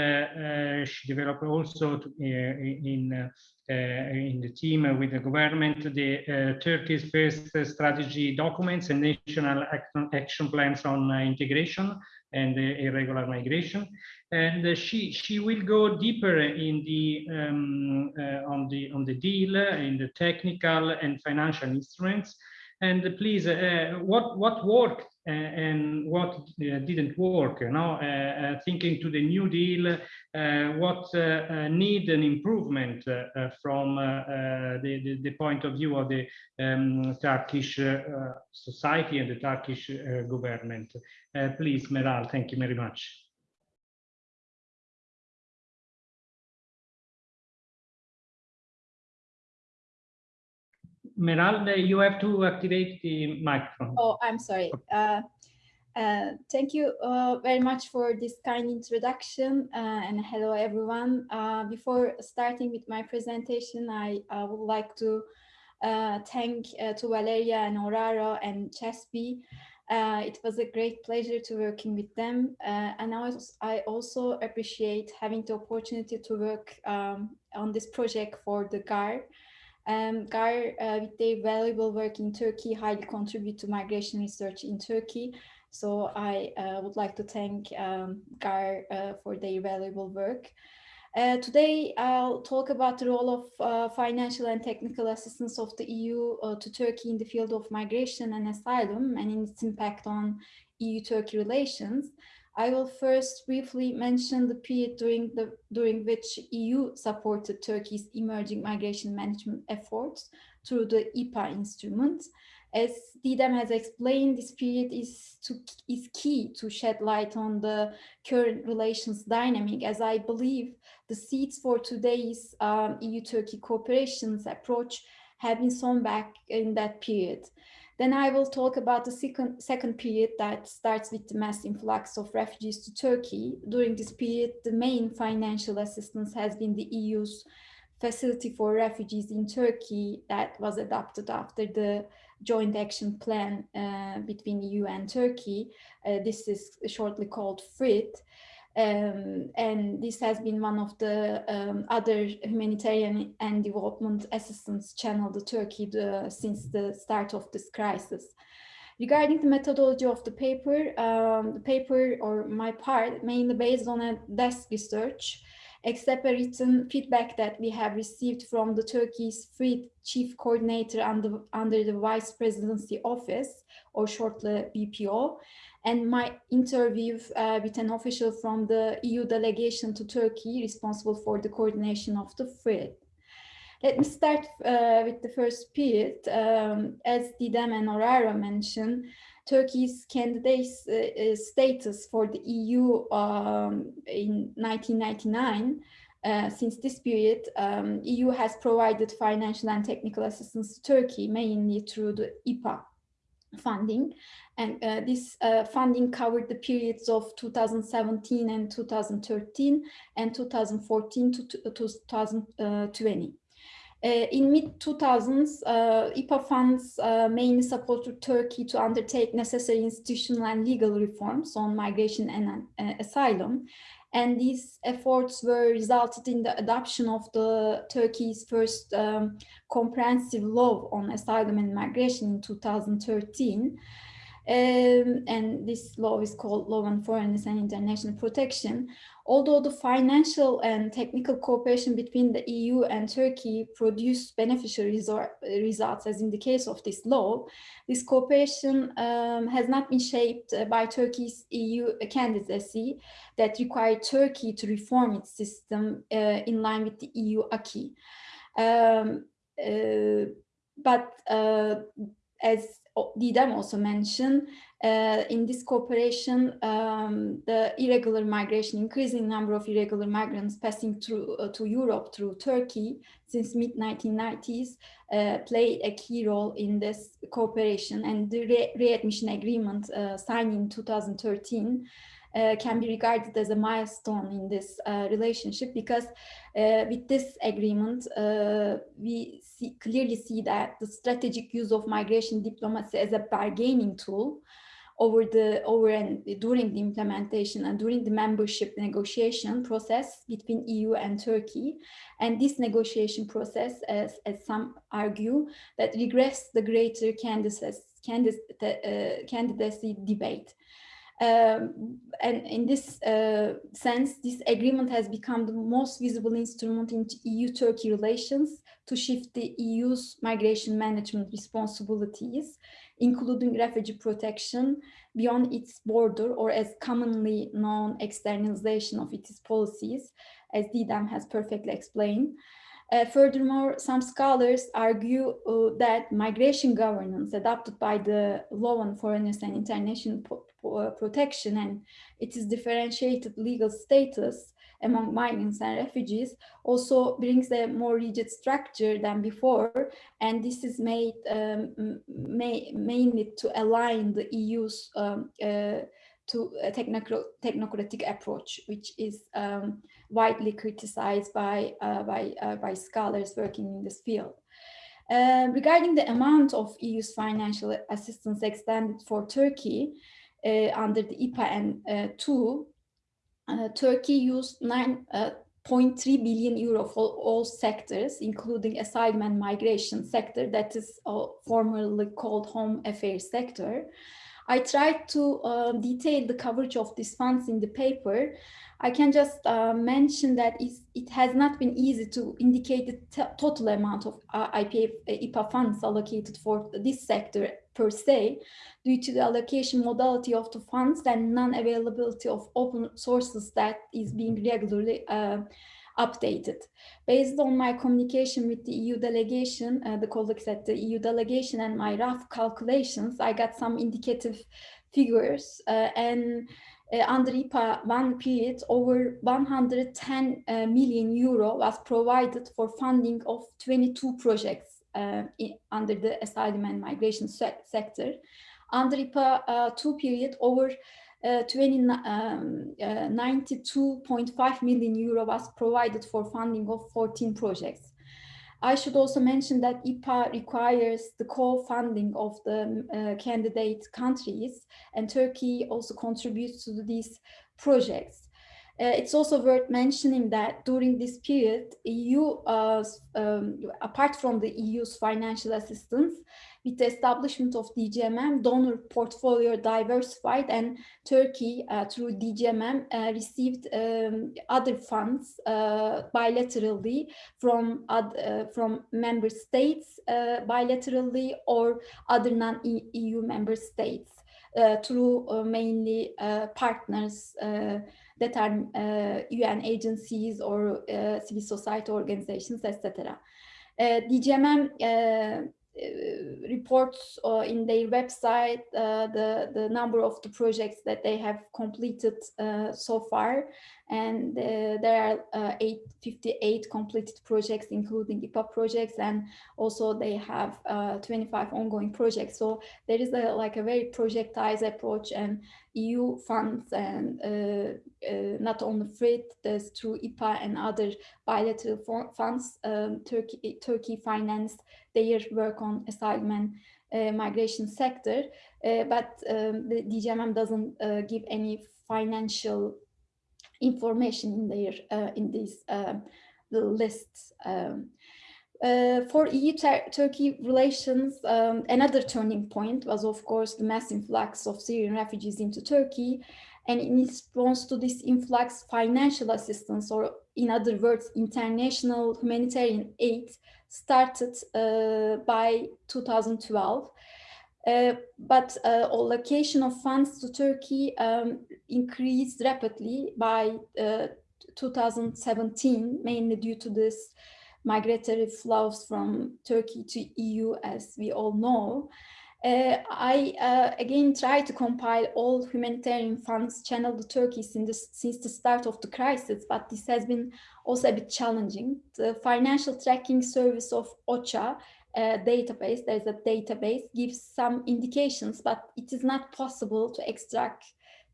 A: she developed also to, in uh, in the team with the government, the uh, Turkey's first strategy documents and national action plans on uh, integration and irregular migration. And she she will go deeper in the um, on the on the deal in the technical and financial instruments. And please, uh, what what worked uh, and what uh, didn't work. You know, uh, uh, thinking to the New Deal, uh, what need an improvement from the, the, the point of view of the um, Turkish society and the Turkish government. please, Meral, thank you very much. Meralda, you have to activate the microphone.
E: Oh, I'm sorry. Uh, uh, thank you uh, very much for this kind introduction uh, and hello everyone. Uh, before starting with my presentation, I would like to uh, thank to Valeria and Aurora and CeSPI Uh, it was a great pleasure to working with them. Uh, and I, was, I also appreciate having the opportunity to work um, on this project for the GAR. Um, GAR, uh, with their valuable work in Turkey, highly contribute to migration research in Turkey. So I uh, would like to thank um, GAR uh, for their valuable work. Uh, today, I'll talk about the role of uh, financial and technical assistance of the EU uh, to Turkey in the field of migration and asylum and its impact on EU-Turkey relations. I will first briefly mention the period during, the, during which EU supported Turkey's emerging migration management efforts through the IPA instrument. As Didem has explained, this period is, to, is key to shed light on the current relations dynamic, as I believe the seeds for today's um, EU-Turkey cooperation's approach have been sown back in that period. Then I will talk about the second, second period that starts with the mass influx of refugees to Turkey. During this period, the main financial assistance has been the EU's facility for refugees in Turkey that was adopted after the joint action plan uh, between EU and Turkey. Uh, this is shortly called FRIT. Um, and this has been one of the um, other humanitarian and development assistance channel to Turkey the, since the start of this crisis. Regarding the methodology of the paper, um, the paper or my part mainly based on a desk research, except a written feedback that we have received from the Turkey's FRIT chief coordinator under, under the vice presidency office or shortly VPO and my interview uh, with an official from the EU delegation to Turkey responsible for the coordination of the FRIT. Let me start uh, with the first period. Um, as Didem and Aurora mentioned, Turkey's candidate uh, status for the EU um, in 1999 uh, since this period, um, EU has provided financial and technical assistance to Turkey, mainly through the IPA funding. And uh, this uh, funding covered the periods of 2017 and 2013 and 2014 to 2020. Uh, in mid-2000s, uh, IPA funds uh, mainly supported Turkey to undertake necessary institutional and legal reforms on migration and uh, asylum. And these efforts were resulted in the adoption of the Turkey's first um, comprehensive law on asylum and migration in 2013. Um, and this law is called Law on Foreigners and International Protection. Although the financial and technical cooperation between the EU and Turkey produced beneficial results, as in the case of this law, this cooperation um, has not been shaped by Turkey's EU candidacy that required Turkey to reform its system uh, in line with the EU acquis. Um, uh, but uh, as Didem also mentioned, uh, in this cooperation, um, the irregular migration, increasing number of irregular migrants passing through uh, to Europe through Turkey since mid 1990s uh, played a key role in this cooperation and the re readmission agreement uh, signed in 2013 uh, can be regarded as a milestone in this uh, relationship because uh, with this agreement, uh, we see, clearly see that the strategic use of migration diplomacy as a bargaining tool over the over and during the implementation and during the membership negotiation process between EU and Turkey. And this negotiation process, as, as some argue, that regress the greater candidacy, uh, candidacy debate. Um, and in this uh, sense, this agreement has become the most visible instrument in EU-Turkey relations to shift the EU's migration management responsibilities, including refugee protection, beyond its border or as commonly known externalization of its policies, as Didem has perfectly explained. Uh, furthermore, some scholars argue uh, that migration governance adopted by the Law on Foreigners and International Protection and its differentiated legal status among migrants and refugees also brings a more rigid structure than before. And this is made um, mainly to align the EU's um, uh, to a technocratic approach, which is um, widely criticized by, uh, by, uh, by scholars working in this field. Uh, regarding the amount of EU's financial assistance extended for Turkey under the IPA N2, uh, Turkey used 9.3 billion euro for all sectors, including asylum and migration sector, that is uh, formerly called home affairs sector. I tried to uh, detail the coverage of these funds in the paper. I can just uh, mention that it has not been easy to indicate the total amount of uh, IPA, IPA funds allocated for this sector per se, due to the allocation modality of the funds and non-availability of open sources that is being regularly uh, updated. Based on my communication with the EU delegation, uh, the colleagues at the EU delegation and my rough calculations, I got some indicative figures uh, and uh, under IPA one period, over 110 uh, million euro was provided for funding of 22 projects uh, under the asylum and migration se sector. Under IPA uh, two period, over uh, 20, um, uh, 92.5 million euro was provided for funding of 14 projects. I should also mention that IPA requires the co-funding of the uh, candidate countries and Turkey also contributes to these projects. Uh, it's also worth mentioning that during this period, EU, uh, um, apart from the EU's financial assistance, with the establishment of DGMM, donor portfolio diversified and Turkey uh, through DGMM uh, received um, other funds uh, bilaterally from, uh, from member states bilaterally or other non-EU member states through mainly partners that are uh, UN agencies or uh, civil society organizations, etc. DGMM uh, reports uh, in their website uh, the the number of the projects that they have completed so far. And uh, there are uh, 858 completed projects including IPA projects and also they have uh, 25 ongoing projects. So there is a like a very projectized approach and EU funds and uh, uh, not only FRIT, there's through IPA and other bilateral funds um, Turkey Turkey financed their work on asylum and uh, migration sector, but um, the DGMM doesn't give any financial information in their uh, in these uh, lists. Um, uh, for EU-Turkey relations, um, another turning point was, of course, the mass influx of Syrian refugees into Turkey. And in response to this influx, financial assistance, or in other words, international humanitarian aid, started uh, by 2012. Uh, but uh, allocation of funds to Turkey um, increased rapidly by uh, 2017, mainly due to this migratory flows from Turkey to EU, as we all know. Uh, I uh, again try to compile all humanitarian funds channeled to Turkey since the, since the start of the crisis, but this has been also a bit challenging. The financial tracking service of OCHA uh, database, there's a database, gives some indications, but it is not possible to extract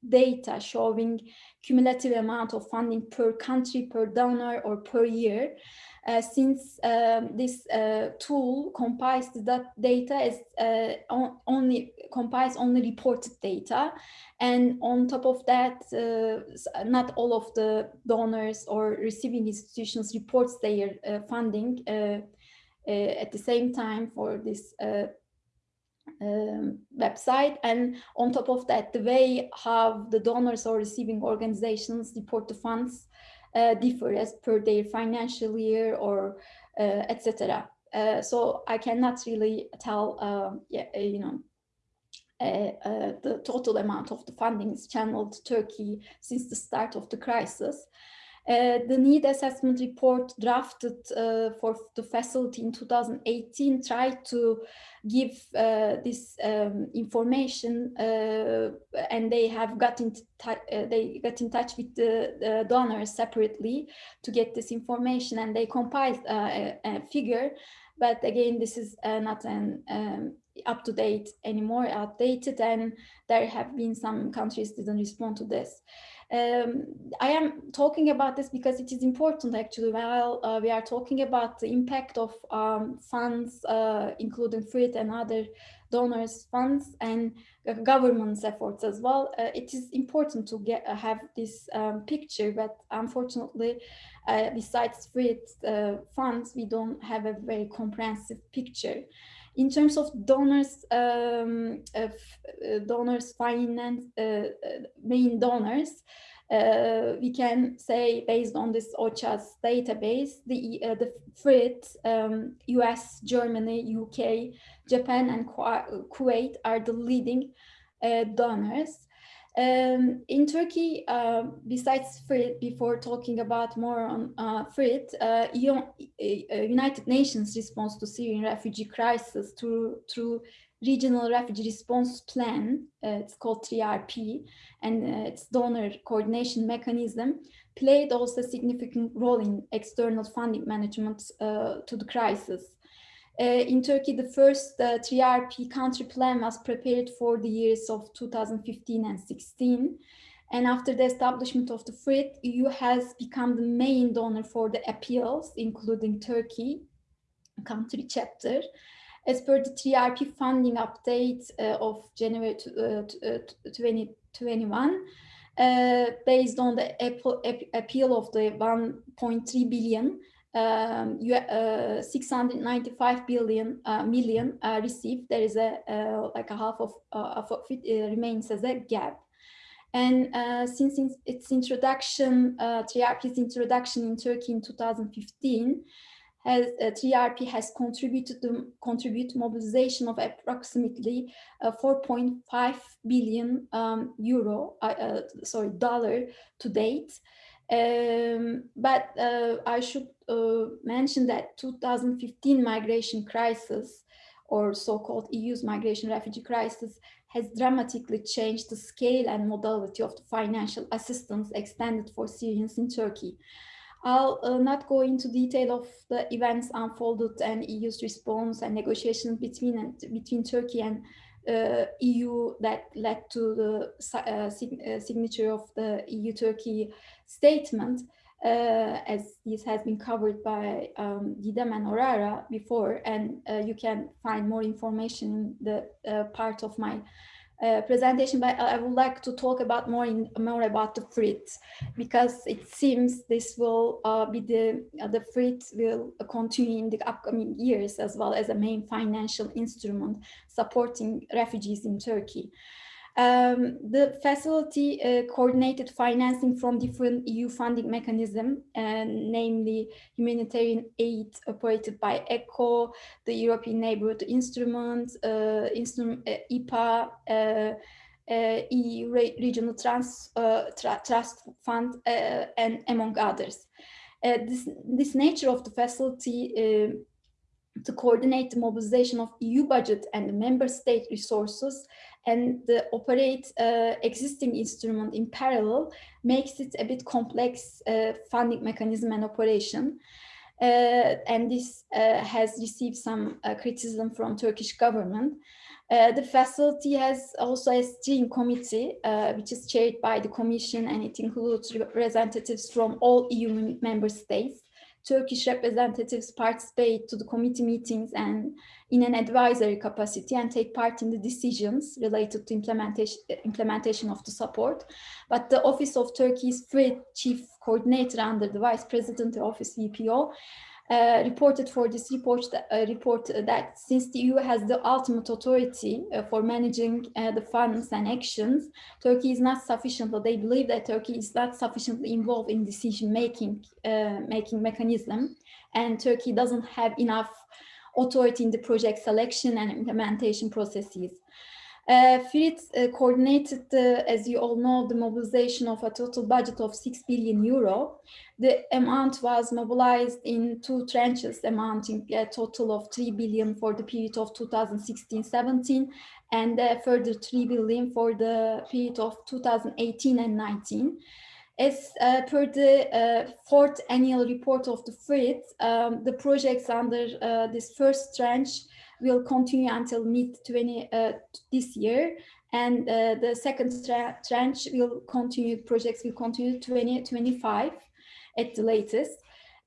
E: data showing cumulative amount of funding per country, per donor, or per year. Uh, since um, this uh, tool compiles that data as uh, on, only compiles only reported data and on top of that uh, not all of the donors or receiving institutions reports their uh, funding uh, uh, at the same time for this uh, um, website. And on top of that the way how the donors or receiving organizations report the funds uh, differ as per their financial year or uh, etc uh, so I cannot really tell um, yeah, uh, you know the total amount of the funding is channeled to Turkey since the start of the crisis uh, the need assessment report drafted uh, for the facility in 2018 tried to give uh, this um, information uh, and they have got in uh, they got in touch with the, the, donors separately to get this information and they compiled a, a, figure. But again this is not an um, up to date anymore outdated and there have been some countries didn't respond to this Um, I am talking about this because it is important actually while uh, we are talking about the impact of um, funds, uh, including FRIT and other donors funds and uh, government's efforts as well. Uh, it is important to get uh, have this um, picture, but unfortunately, uh, besides FRIT funds, we don't have a very comprehensive picture. In terms of donors, um, of, uh, donors finance, uh, uh, main donors, uh, we can say based on this OCHA's database, the, uh, the FRIT, um, US, Germany, UK, Japan, and Kuwait are the leading uh, donors. Um, in Turkey, uh, besides FRIT, before talking about more on uh, FRIT, uh, uh, United Nations response to Syrian refugee crisis through, through regional refugee response plan, uh, it's called 3RP, and uh, its donor coordination mechanism, played also a significant role in external funding management to the crisis. Uh, in Turkey, the first uh, 3RP country plan was prepared for the years of 2015 and 16. And after the establishment of the FRIT, EU has become the main donor for the appeals, including Turkey, country chapter. As per the 3RP funding update uh, of January uh, 2021, uh, based on the appeal of the 1.3 billion, um, you, uh, 695 billion uh, million uh, received. There is a uh, like a half of, uh, of it uh, remains as a gap. And since its introduction, 3RP's introduction in Turkey in 2015, has, 3RP has contributed to contribute mobilization of approximately 4.5 billion um, euro, sorry, dollar to date. Um, but uh, I should uh, mention that 2015 migration crisis or so-called EU's migration refugee crisis has dramatically changed the scale and modality of the financial assistance extended for Syrians in Turkey. I'll uh, not go into detail of the events unfolded and EU's response and negotiations between between Turkey and uh, EU that led to the uh, uh, signature of the EU-Turkey statement, uh, as this has been covered by um, Didem and Aurora before, and you can find more information in the part of my uh, presentation, but I would like to talk about more in more about the FRIT because it seems this will uh, be the uh, the FRIT will continue in the upcoming years as well as a main financial instrument supporting refugees in Turkey. Um, the facility uh, coordinated financing from different EU funding mechanism, uh, namely humanitarian aid operated by ECHO, the European Neighborhood Instrument, uh, instrument uh, IPA, uh, uh, EU Regional Trans, Tra Trust Fund, and among others. this, this nature of the facility to coordinate the mobilization of EU budget and member state resources and the operate uh, existing instrument in parallel makes it a bit complex uh, funding mechanism and operation. Uh, and this uh, has received some uh, criticism from Turkish government. Uh, the facility has also a steering committee, which is chaired by the commission and it includes representatives from all EU member states. Turkish representatives participate to the committee meetings and in an advisory capacity and take part in the decisions related to implementation, implementation of the support. But the Office of Turkey's FRIT Chief Coordinator under the Vice President of Office VPO uh, reported for this report, uh, report that since the EU has the ultimate authority uh, for managing uh, the funds and actions, Turkey is not sufficient, or they believe that Turkey is not sufficiently involved in decision-making uh, making mechanism, and Turkey doesn't have enough authority in the project selection and implementation processes. Uh, uh, coordinated, uh, as you all know, the mobilization of a total budget of 6 billion euro. The amount was mobilized in two tranches amounting a total of 3 billion for the period of 2016-17 and a further 3 billion for the period of 2018 and 19. As uh, per the uh, fourth annual report of the FRIT, um, the projects under uh, this first tranche will continue until mid 20 uh, this year. And uh, the second tra tranche will continue, projects will continue 2025 at the latest.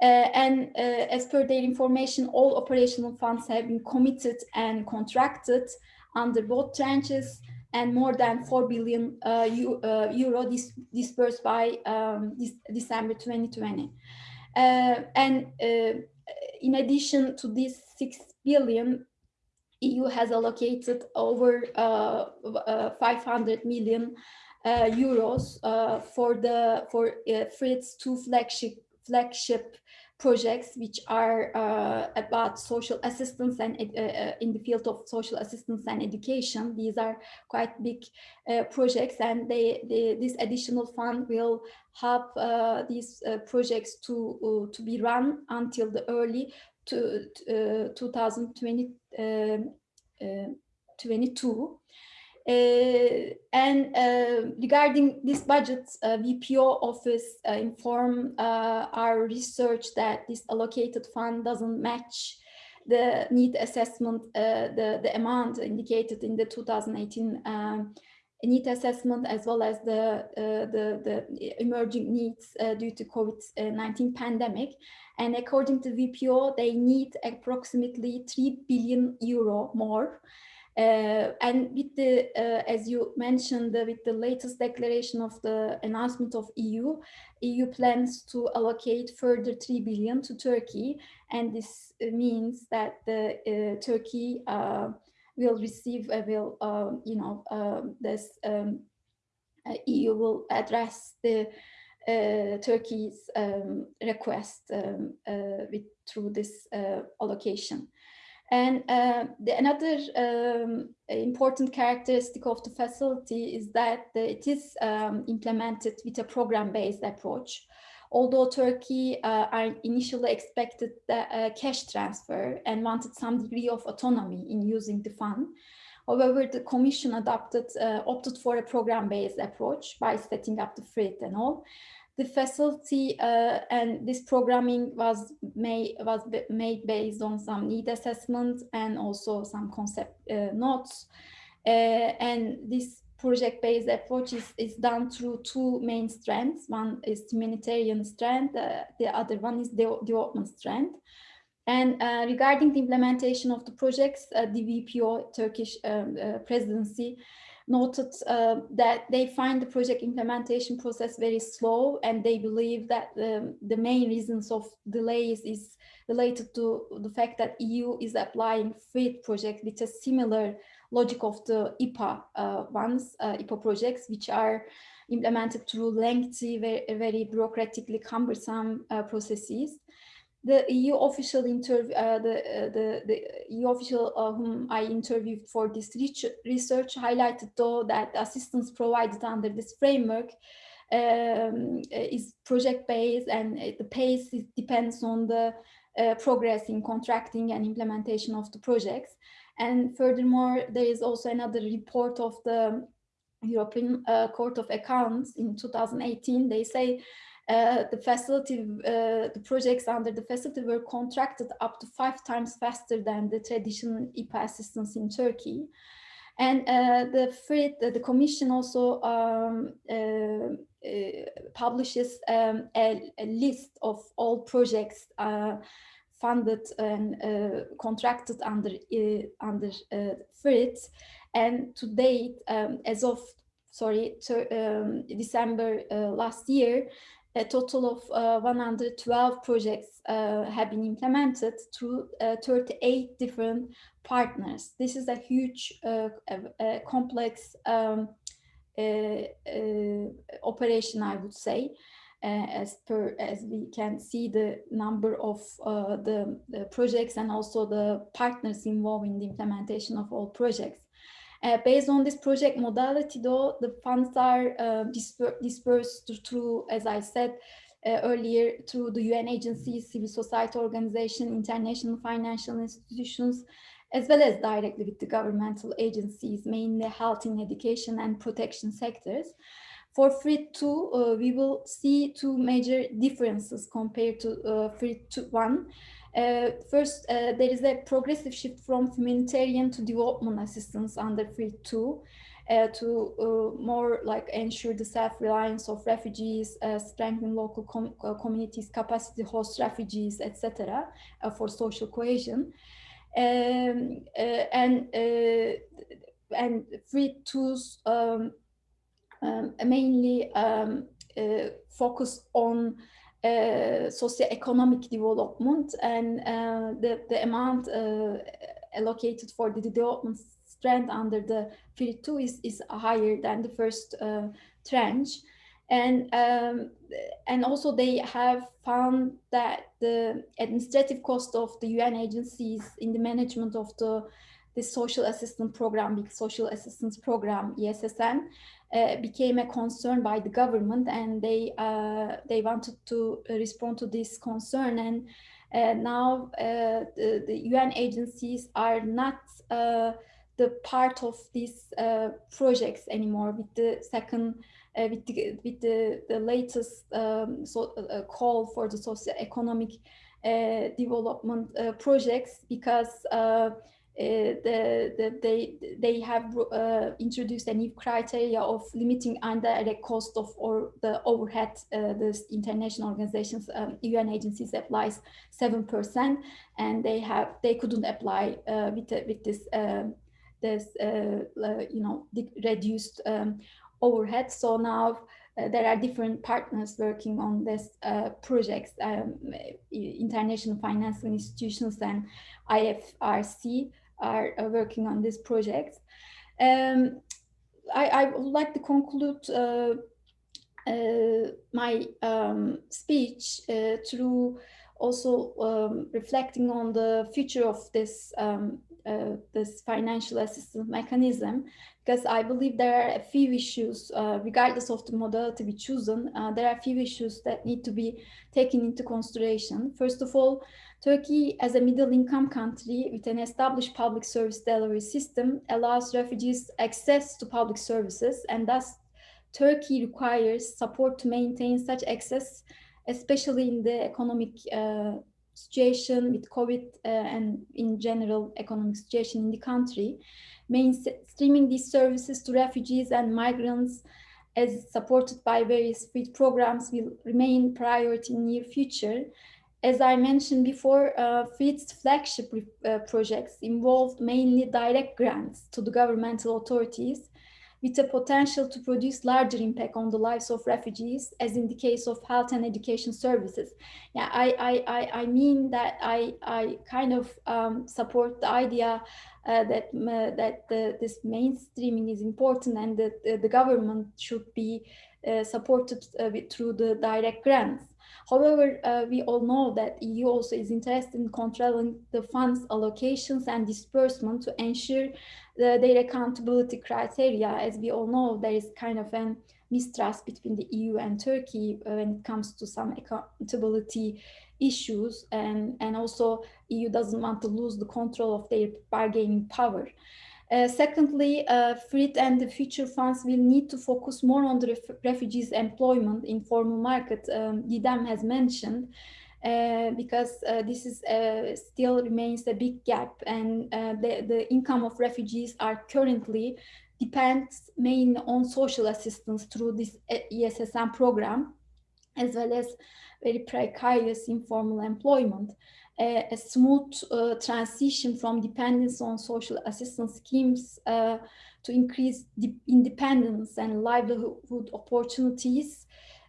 E: Uh, and uh, as per their information, all operational funds have been committed and contracted under both tranches and more than 4 billion uh, uh, euro dis dispersed by um, December 2020. Uh, and uh, in addition to this 6 billion, EU has allocated over 500 million euros for the for FRIT's two flagship flagship projects which are uh, about social assistance and uh, uh, in the field of social assistance and education. These are quite big uh, projects and they, they, this additional fund will help uh, these uh, projects to, to be run until the early to, 2020, 22. Uh, and uh, regarding this budget, uh, VPO office informed our research that this allocated fund doesn't match the need assessment, the, the amount indicated in the 2018 um, need assessment as well as the, uh, the, the, emerging needs uh, due to COVID-19 pandemic. And according to VPO, they need approximately 3 billion euro more uh, and with the, uh, as you mentioned, uh, with the latest declaration of the announcement of EU, EU plans to allocate further 3 billion to Turkey. And this means that the, Turkey will receive, a will, you know, um, this um, EU will address the uh, Turkey's um, request um, uh, with, through this uh, allocation. And uh, the, another um, important characteristic of the facility is that it is um, implemented with a program-based approach. Although Turkey uh, initially expected the uh, cash transfer and wanted some degree of autonomy in using the fund, However, the Commission adopted, uh, opted for a program-based approach by setting up the FRIT and all. The facility uh, and this programming was made was made based on some need assessment and also some concept uh, notes. Uh, and this project-based approach is, is done through two main strands. One is humanitarian strand uh, the other one is the development strand. And uh, regarding the implementation of the projects uh, the VPO Turkish um, presidency noted uh, that they find the project implementation process very slow and they believe that um, the main reasons of delays is related to the fact that EU is applying FRIT projects with a similar logic of the IPA uh, ones, uh, IPA projects, which are implemented through lengthy, very, very bureaucratically cumbersome uh, processes the EU official interview, uh, the, uh, the, the EU official uh, whom I interviewed for this research highlighted though that assistance provided under this framework um, is project-based and the pace depends on the uh, progress in contracting and implementation of the projects. And furthermore, there is also another report of the European uh, Court of Accounts in 2018. They say uh, the facility, uh, the projects under the facility were contracted up to five times faster than the traditional IPA assistance in Turkey. And uh, the the commission also um, uh, uh, publishes um, a, a, list of all projects funded and contracted under, under FRIT. And to date, um, as of sorry, um, December uh, last year, a total of uh, 112 projects uh, have been implemented through uh, 38 different partners. This is a huge, uh, complex um, uh, uh, operation, I would say, as per as we can see the number of the, the projects and also the partners involved in the implementation of all projects. Uh, based on this project modality, though, the funds are uh, disper dispersed through, as I said uh, earlier, through the UN agencies, civil society organization, international financial institutions, as well as directly with the governmental agencies, mainly health and education and protection sectors. For FRIT 2, uh, we will see two major differences compared to uh, FRIT 1. Uh, first, uh, there is a progressive shift from humanitarian to development assistance under FRIT 2 uh, to uh, more like ensure the self-reliance of refugees, uh, strengthen local com communities' capacity to host refugees, etc., for social cohesion. Um, and and FRIT 2's um, um, mainly um, focus on uh, socio-economic development and uh, the, the amount uh, allocated for the development strand under the FRIT 2 is, is higher than the first uh, tranche. And, um, and also they have found that the administrative cost of the UN agencies in the management of the, the social assistance program, the social assistance program, ESSN, uh, became a concern by the government and they uh, they wanted to respond to this concern. And uh, now uh, the, the, UN agencies are not uh, the part of these uh, projects anymore with the second with the with the, the latest um, so, call for the socio-economic development projects because uh, the, the, they they have uh, introduced a new criteria of limiting indirect cost of or the overhead uh, the international organizations um, UN agencies applies seven percent and they have they couldn't apply uh, with with this this uh, you know reduced um, overhead. So now uh, there are different partners working on this uh, projects, um, international financial institutions and IFRC are, working on this project. Um, I, I, would like to conclude uh, uh, my um, speech uh, through also um, reflecting on the future of this um, uh, this financial assistance mechanism because I believe there are a few issues uh, regardless of the modality we chosen uh, there are a few issues that need to be taken into consideration first of all Turkey, as a middle-income country with an established public service delivery system, allows refugees access to public services, and thus Turkey requires support to maintain such access, especially in the economic uh, situation with COVID uh, and in general economic situation in the country. Mainstreaming these services to refugees and migrants as supported by various FRIT programs will remain priority in near future as I mentioned before, uh, flagship uh, projects involved mainly direct grants to the governmental authorities with a potential to produce larger impact on the lives of refugees, as in the case of health and education services. Yeah, I, I, I, I mean that I, I kind of um, support the idea uh, that uh, that the, this mainstreaming is important and that uh, the government should be uh, supported uh, through the direct grants. However, uh, we all know that EU also is interested in controlling the funds allocations and disbursement to ensure the, their accountability criteria. As we all know, there is kind of a mistrust between the EU and Turkey uh, when it comes to some accountability issues and, and also EU doesn't want to lose the control of their bargaining power. Uh, secondly, uh, and the future funds will need to focus more on the ref refugees employment in formal market, um, has mentioned, uh, because uh, this is uh, still remains a big gap and uh, the, the income of refugees are currently depends mainly on social assistance through this ESSN program, as well as very precarious informal employment a, a smooth uh, transition from dependence on social assistance schemes uh, to increase independence and livelihood opportunities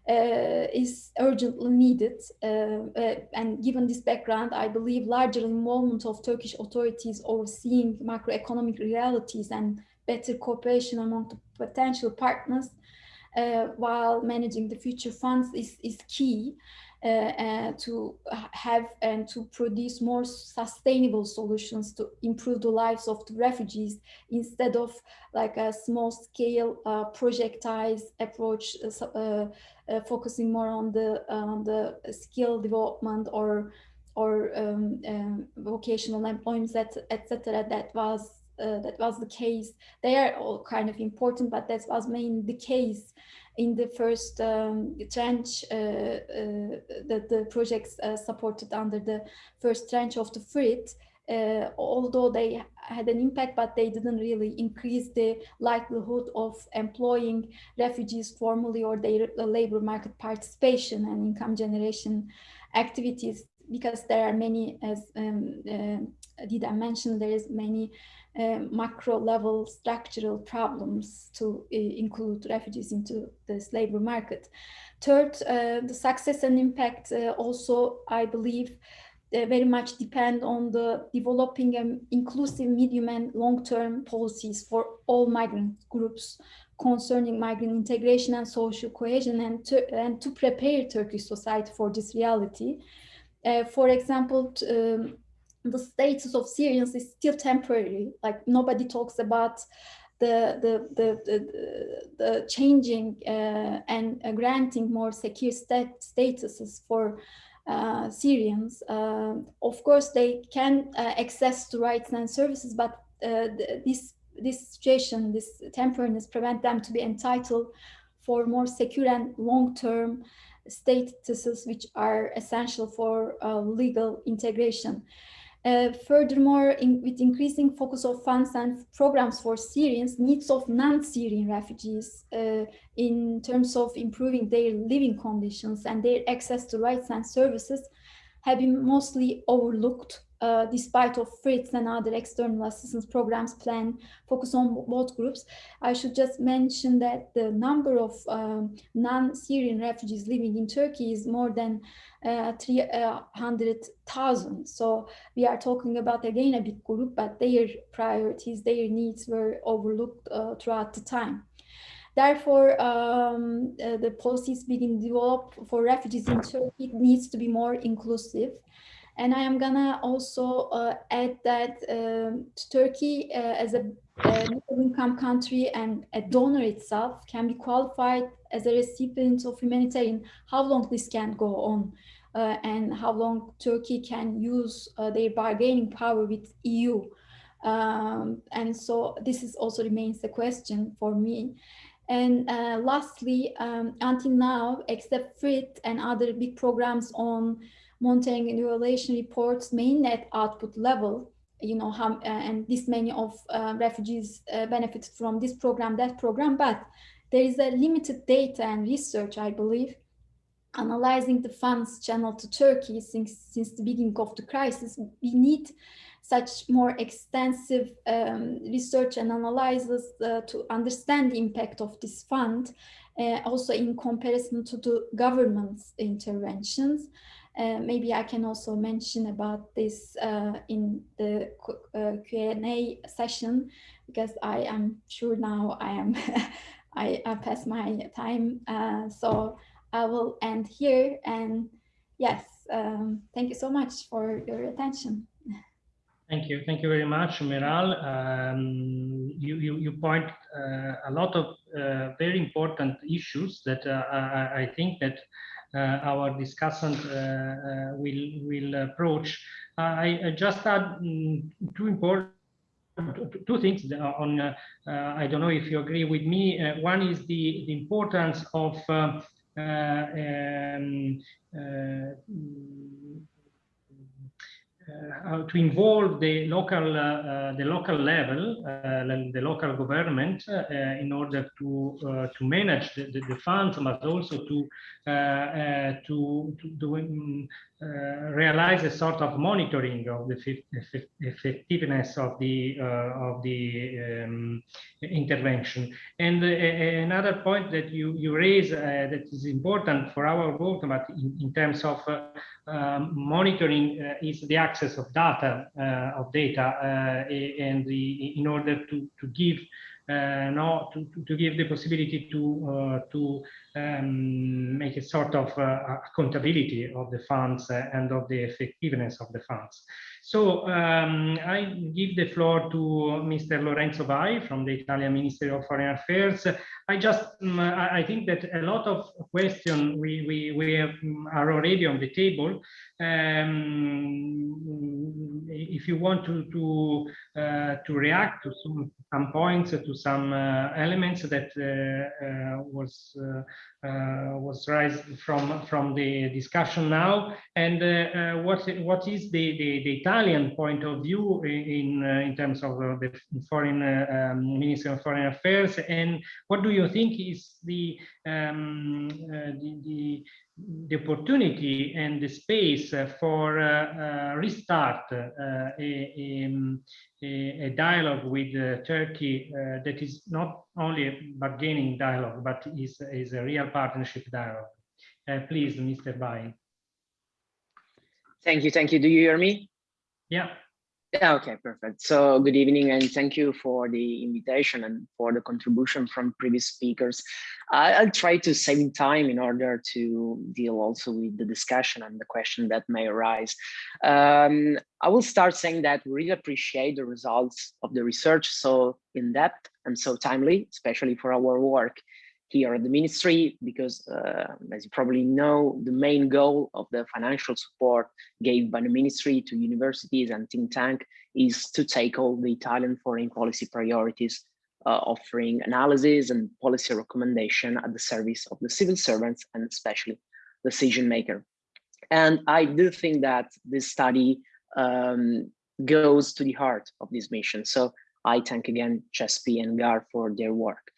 E: uh, is urgently needed. Uh, uh, and given this background, I believe larger involvement of Turkish authorities overseeing macroeconomic realities and better cooperation among the potential partners uh, while managing the future funds is, is key. Uh, to have and to produce more sustainable solutions to improve the lives of the refugees instead of like a small scale uh, projectized approach uh, uh, uh, focusing more on the on the skill development or or um, um, vocational employment etc that was uh, that was the case. They are all kind of important, but that was mainly the case in the first um, tranche uh, uh, that the projects uh, supported under the first tranche of the FRIT. Uh, although they had an impact, but they didn't really increase the likelihood of employing refugees formally or their labor market participation and income generation activities because there are many, as um, uh, Dida mentioned, there is many uh, macro level structural problems to uh, include refugees into this labor market. Third, uh, the success and impact uh, also, I believe, uh, very much depend on the developing um, inclusive medium and long-term policies for all migrant groups concerning migrant integration and social cohesion and to, and to prepare Turkish society for this reality. Uh, for example, um, the status of Syrians is still temporary. Like nobody talks about the the the the, the changing uh, and uh, granting more secure stat statuses for uh, Syrians. Um, of course, they can uh, access to rights and services, but uh, this this situation, this temporariness, prevent them to be entitled for more secure and long-term statuses, which are essential for uh, legal integration. Uh, furthermore, in, with increasing focus of funds and programs for Syrians, needs of non-Syrian refugees uh, in terms of improving their living conditions and their access to rights and services have been mostly overlooked uh, despite of FRITS and other external assistance programs plan focus on both groups. I should just mention that the number of um, non-Syrian refugees living in Turkey is more than uh, 300,000. So we are talking about again a big group, but their priorities, their needs were overlooked uh, throughout the time. Therefore, um, uh, the policies being developed for refugees in Turkey needs to be more inclusive. And I am gonna also uh, add that um, Turkey uh, as a, middle-income country and a donor itself can be qualified as a recipient of humanitarian, how long this can go on uh, and how long Turkey can use uh, their bargaining power with EU. Um, and so this is also remains a question for me. And uh, lastly, um, until now, except FRIT and other big programs on monitoring evaluation reports main net output level, you know, how, uh, and this many of uh, refugees uh, benefited from this program, that program, but there is a limited data and research, I believe, analyzing the funds channeled to Turkey since, since the beginning of the crisis. We need such more extensive um, research and analysis uh, to understand the impact of this fund, uh, also in comparison to the government's interventions. Uh, maybe I can also mention about this uh, in the uh, Q&A session because I am sure now I am I, I my time. Uh, so I will end here and yes, um, thank you so much for your attention.
A: Thank you. Thank you very much, Meral. Um, you, you, you, point uh, a lot of uh, very important issues that I, I think that uh, our discussion uh, uh, will will approach. I, I, just add um, two important two things on uh, uh, I don't know if you agree with me uh, one is the, the importance of um, uh, to involve the local uh, the local level, uh, the local government, in order to to manage the, the, the, funds, but also to to to do, um, realize a sort of monitoring of the effectiveness of the of the um, intervention. And another point that you you raise that is important for our work, but in, in terms of um, monitoring uh, is the access of data uh, of data uh, and the, in order to to give uh, no to, to give the possibility to uh, to um, make a sort of uh, accountability of the funds and of the effectiveness of the funds So um, I give the floor to Mr. Lorenzo Vai from the Italian Ministry of Foreign Affairs. I just, um, I think that a lot of questions we, we, we have, um, are already on the table. Um, if you want to, to, uh, to react to some, some points, to some uh, elements that uh, uh was, uh, uh, was raised from, from the discussion now, and what, what is the, the, the Italian point of view in, in terms of the foreign um, Ministry of Foreign Affairs, and what do you think is the, um, the, the the opportunity and the space for uh, uh, restart uh, a, a, a, dialogue with Turkey that is not only a bargaining dialogue, but is, is a real partnership dialogue. please, Mr. Vai.
F: Thank you, thank you. Do you hear me?
A: Yeah.
F: Yeah, okay, perfect. So good evening and thank you for the invitation and for the contribution from previous speakers. I'll try to save time in order to deal also with the discussion and the question that may arise. Um, I will start saying that we really appreciate the results of the research so in depth and so timely, especially for our work here at the ministry, because uh, as you probably know, the main goal of the financial support gave by the ministry to universities and think tank is to tackle the Italian foreign policy priorities, uh, offering analysis and policy recommendation at the service of the civil servants and especially decision maker. And I do think that this study um, goes to the heart of this mission. So I thank again CeSPI and GAR for their work.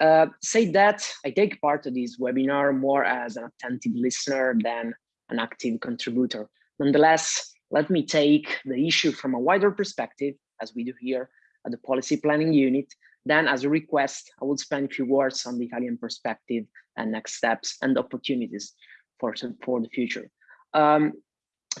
F: Uh, say that I take part of this webinar more as an attentive listener than an active contributor. Nonetheless, let me take the issue from a wider perspective, as we do here at the policy planning unit. Then as a request, I will spend a few words on the Italian perspective and next steps and opportunities for, for the future. Um,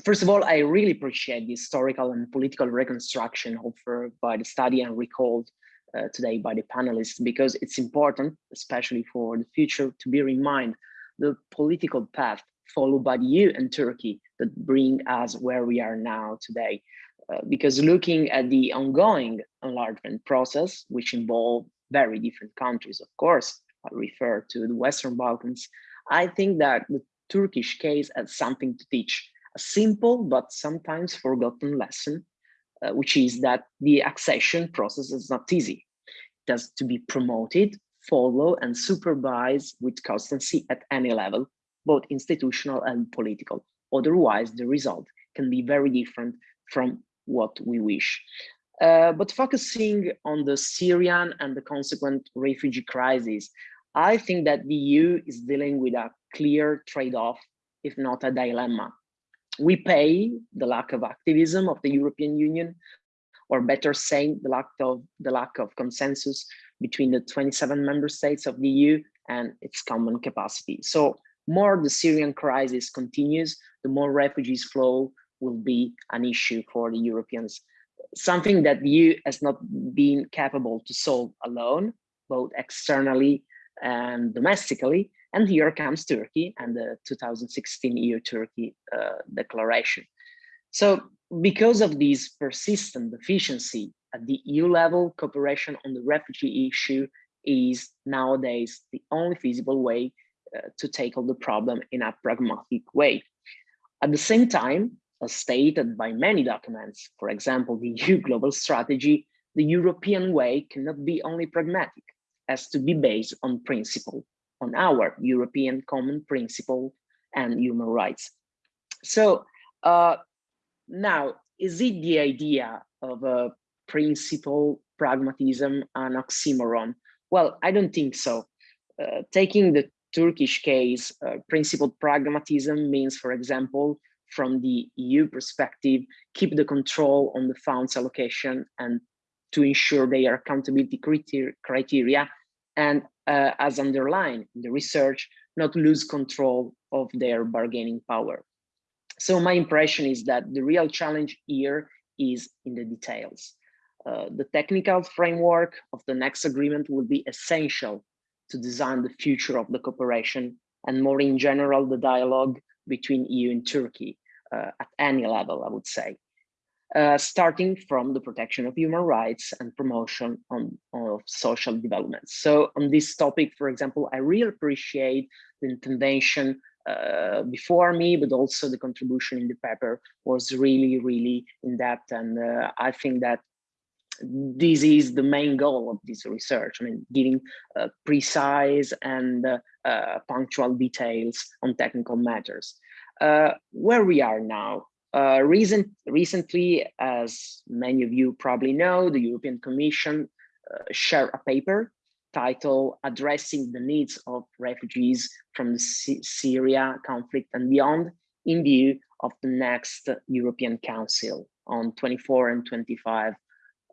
F: first of all, I really appreciate the historical and political reconstruction offered by the study and recalled uh, today by the panelists because it's important, especially for the future, to bear in mind the political path followed by the EU and Turkey that bring us where we are now today. Uh, because looking at the ongoing enlargement process, which involve very different countries, of course, I refer to the Western Balkans, I think that the Turkish case has something to teach, a simple but sometimes forgotten lesson uh, which is that the accession process is not easy. It has to be promoted, followed, and supervised with constancy at any level, both institutional and political. Otherwise, the result can be very different from what we wish. Uh, but focusing on the Syrian and the consequent refugee crisis, I think that the EU is dealing with a clear trade-off, if not a dilemma we pay the lack of activism of the European Union, or better saying, the lack of the lack of consensus between the 27 member states of the EU and its common capacity. So more the Syrian crisis continues, the more refugees flow will be an issue for the Europeans. Something that the EU has not been capable to solve alone, both externally and domestically, and here comes Turkey and the 2016 EU-Turkey uh, declaration. So because of this persistent deficiency at the EU level, cooperation on the refugee issue is nowadays the only feasible way uh, to tackle the problem in a pragmatic way. At the same time, as stated by many documents, for example, the EU global strategy, the European way cannot be only pragmatic, as to be based on principle on our European common principle and human rights. So uh, now, is it the idea of a principle pragmatism an oxymoron? Well, I don't think so. Uh, taking the Turkish case, uh, principled pragmatism means, for example, from the EU perspective, keep the control on the funds allocation and to ensure their accountability criteria and uh, as underlined in the research, not lose control of their bargaining power. So my impression is that the real challenge here is in the details. Uh, the technical framework of the next agreement will be essential to design the future of the cooperation and more in general, the dialogue between EU and Turkey uh, at any level, I would say. Uh, starting from the protection of human rights and promotion on, of social development. So on this topic, for example, I really appreciate the intervention uh, before me, but also the contribution in the paper was really, really in depth. And uh, I think that this is the main goal of this research. I mean, giving uh, precise and uh, uh, punctual details on technical matters. Uh, where we are now, uh, recent, recently, as many of you probably know, the European Commission uh, shared a paper titled Addressing the Needs of Refugees from the Syria conflict and beyond in view of the next European Council on 24 and 25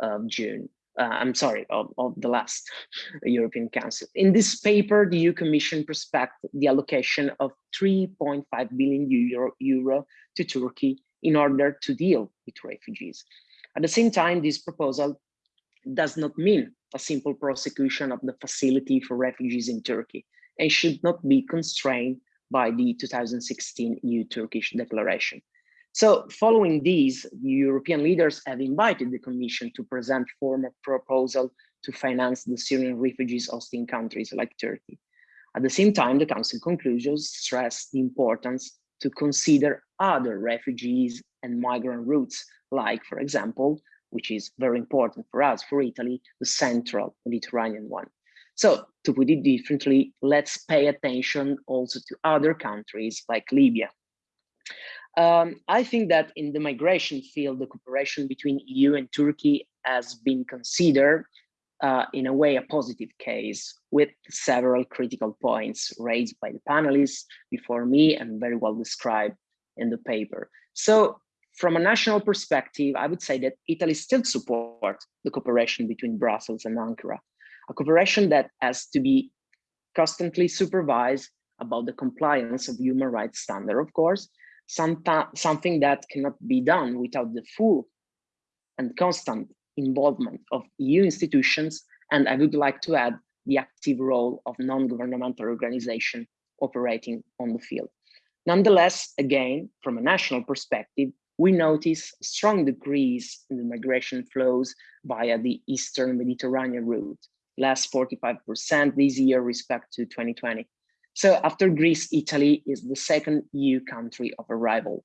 F: of June. Uh, I'm sorry, of, of the last European Council. In this paper, the EU Commission prospect the allocation of 3.5 billion euro, euro to Turkey in order to deal with refugees. At the same time, this proposal does not mean a simple prosecution of the facility for refugees in Turkey and should not be constrained by the 2016 EU-Turkish declaration. So following these, European leaders have invited the Commission to present formal proposal to finance the Syrian refugees hosting countries like Turkey. At the same time, the Council conclusions stress the importance to consider other refugees and migrant routes, like, for example, which is very important for us, for Italy, the central Mediterranean one. So to put it differently, let's pay attention also to other countries like Libya. Um, I think that in the migration field, the cooperation between EU and Turkey has been considered uh, in a way a positive case with several critical points raised by the panelists before me and very well described in the paper. So from a national perspective, I would say that Italy still supports the cooperation between Brussels and Ankara, a cooperation that has to be constantly supervised about the compliance of human rights standard, of course, some something that cannot be done without the full and constant involvement of EU institutions, and I would like to add the active role of non-governmental organization operating on the field. Nonetheless, again, from a national perspective, we notice strong decrease in the migration flows via the Eastern Mediterranean route, less 45% this year respect to 2020. So after Greece, Italy is the second EU country of arrival.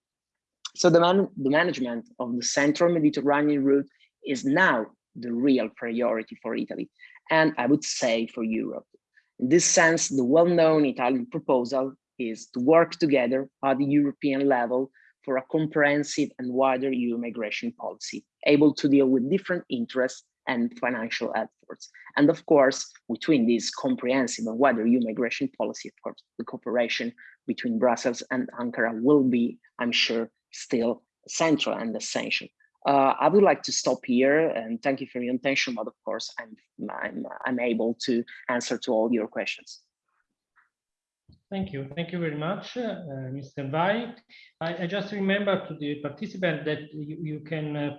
F: So the, man the management of the Central Mediterranean route is now the real priority for Italy, and I would say for Europe. In this sense, the well-known Italian proposal is to work together at the European level for a comprehensive and wider EU migration policy, able to deal with different interests and financial efforts. And of course, between this comprehensive and wider EU migration policy, of course, the cooperation between Brussels and Ankara will be, I'm sure, still central and essential. Uh, I would like to stop here and thank you for your attention, but of course, I'm, I'm, I'm able to answer to all your questions.
A: Thank you. Thank you very much, uh, Mr. Vai. I, I, just remember to the participant that you, you can uh,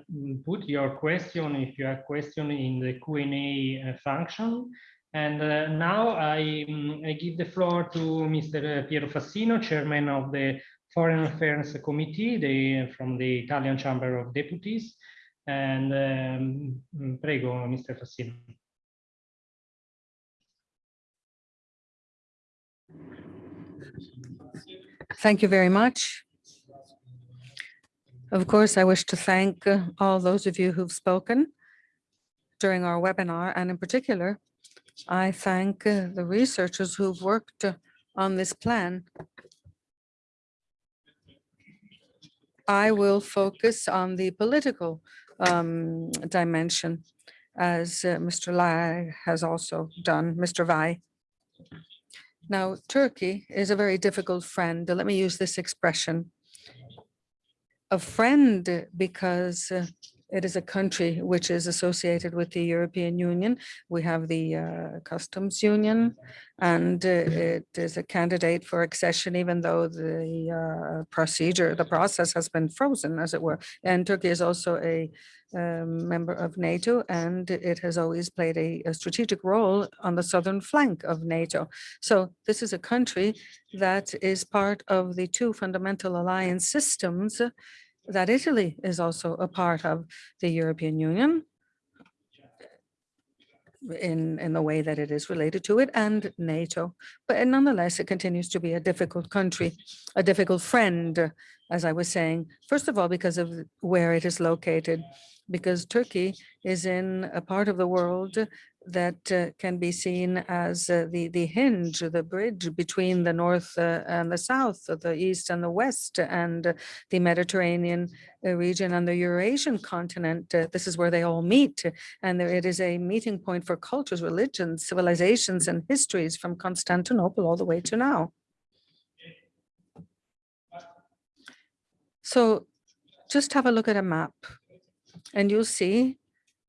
A: put your question, if you have a question, in the Q&A uh, function. And uh, now I, um, I, give the floor to Mr. Piero Fassino, Chairman of the Foreign Affairs Committee from the Italian Chamber of Deputies. And um, prego, Mr. Fassino.
G: Thank you very much. Of course, I wish to thank uh, all those of you who've spoken during our webinar, and in particular, I thank uh, the researchers who've worked on this plan. I will focus on the political um, dimension, as uh, Mr. Lai has also done, Mr. Vai. Now, Turkey is a very difficult friend. Let me use this expression. A friend because uh, it is a country which is associated with the European Union. We have the uh, customs union and uh, it is a candidate for accession, even though the uh, procedure, the process has been frozen, as it were. And Turkey is also a um, member of NATO, and it has always played a, a, strategic role on the southern flank of NATO. So this is a country that is part of the two fundamental alliance systems that Italy is also a part of the European Union in, in the way that it is related to it and NATO. But nonetheless, it continues to be a difficult country, a difficult friend, as I was saying, first of all, because of where it is located, because Turkey is in a part of the world that uh, can be seen as uh, the, the hinge, the bridge between the north uh, and the south, the east and the west, and the Mediterranean uh, region and the Eurasian continent. Uh, this is where they all meet. And there, it is a meeting point for cultures, religions, civilizations, and histories from Constantinople all the way to now. So just have a look at a map and you'll see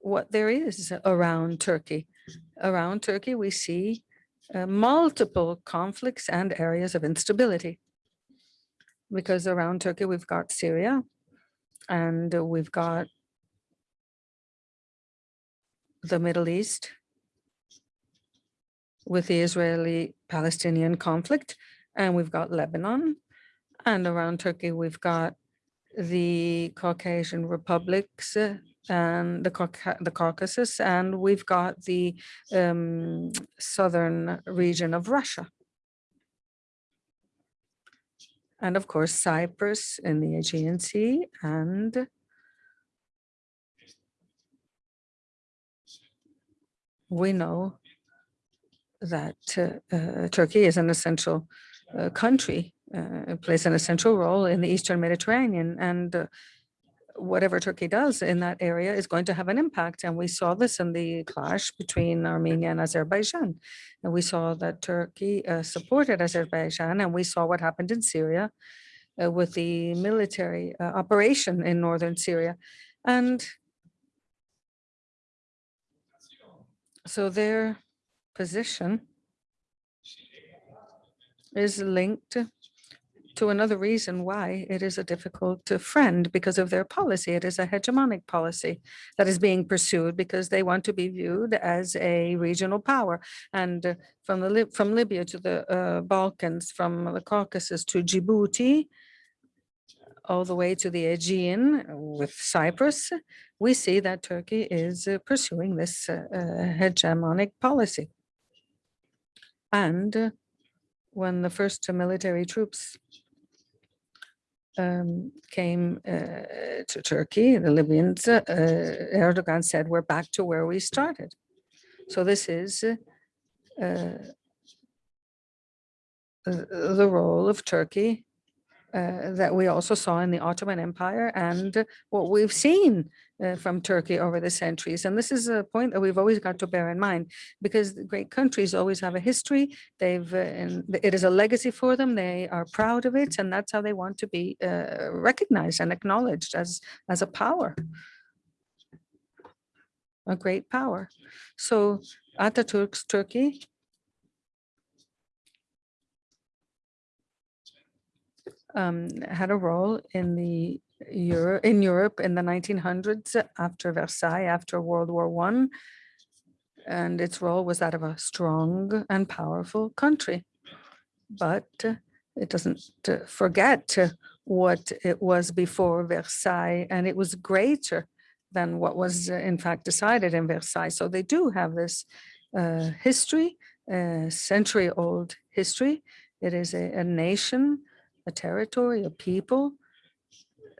G: what there is around Turkey. Around Turkey, we see uh, multiple conflicts and areas of instability. Because around Turkey, we've got Syria and we've got the Middle East with the Israeli-Palestinian conflict, and we've got Lebanon. And around Turkey, we've got the Caucasian republics uh, and the, the Caucasus, and we've got the um, southern region of Russia. And of course, Cyprus in the Aegean Sea and we know that uh, uh, Turkey is an essential uh, country, uh, plays an essential role in the Eastern Mediterranean and uh, whatever Turkey does in that area is going to have an impact. And we saw this in the clash between Armenia and Azerbaijan. And we saw that Turkey uh, supported Azerbaijan and we saw what happened in Syria uh, with the military uh, operation in northern Syria. And so their position is linked to another reason why it is a difficult uh, friend because of their policy. It is a hegemonic policy that is being pursued because they want to be viewed as a regional power. And uh, from the from Libya to the uh, Balkans, from the Caucasus to Djibouti, all the way to the Aegean with Cyprus, we see that Turkey is uh, pursuing this uh, uh, hegemonic policy. And when the first military troops um, came uh, to Turkey, the Libyans, uh, Erdogan said, we're back to where we started. So this is uh, the role of Turkey uh, that we also saw in the Ottoman Empire and what we've seen uh, from Turkey over the centuries. And this is a point that we've always got to bear in mind because great countries always have a history. They've, uh, and it is a legacy for them. They are proud of it and that's how they want to be uh, recognized and acknowledged as, as a power, a great power. So Ataturk's Turkey um, had a role in the Euro in Europe in the 1900s after Versailles, after World War One, and its role was that of a strong and powerful country. But uh, it doesn't uh, forget uh, what it was before Versailles, and it was greater than what was uh, in fact decided in Versailles. So they do have this uh, history, a century-old history. It is a, a nation a territory, a people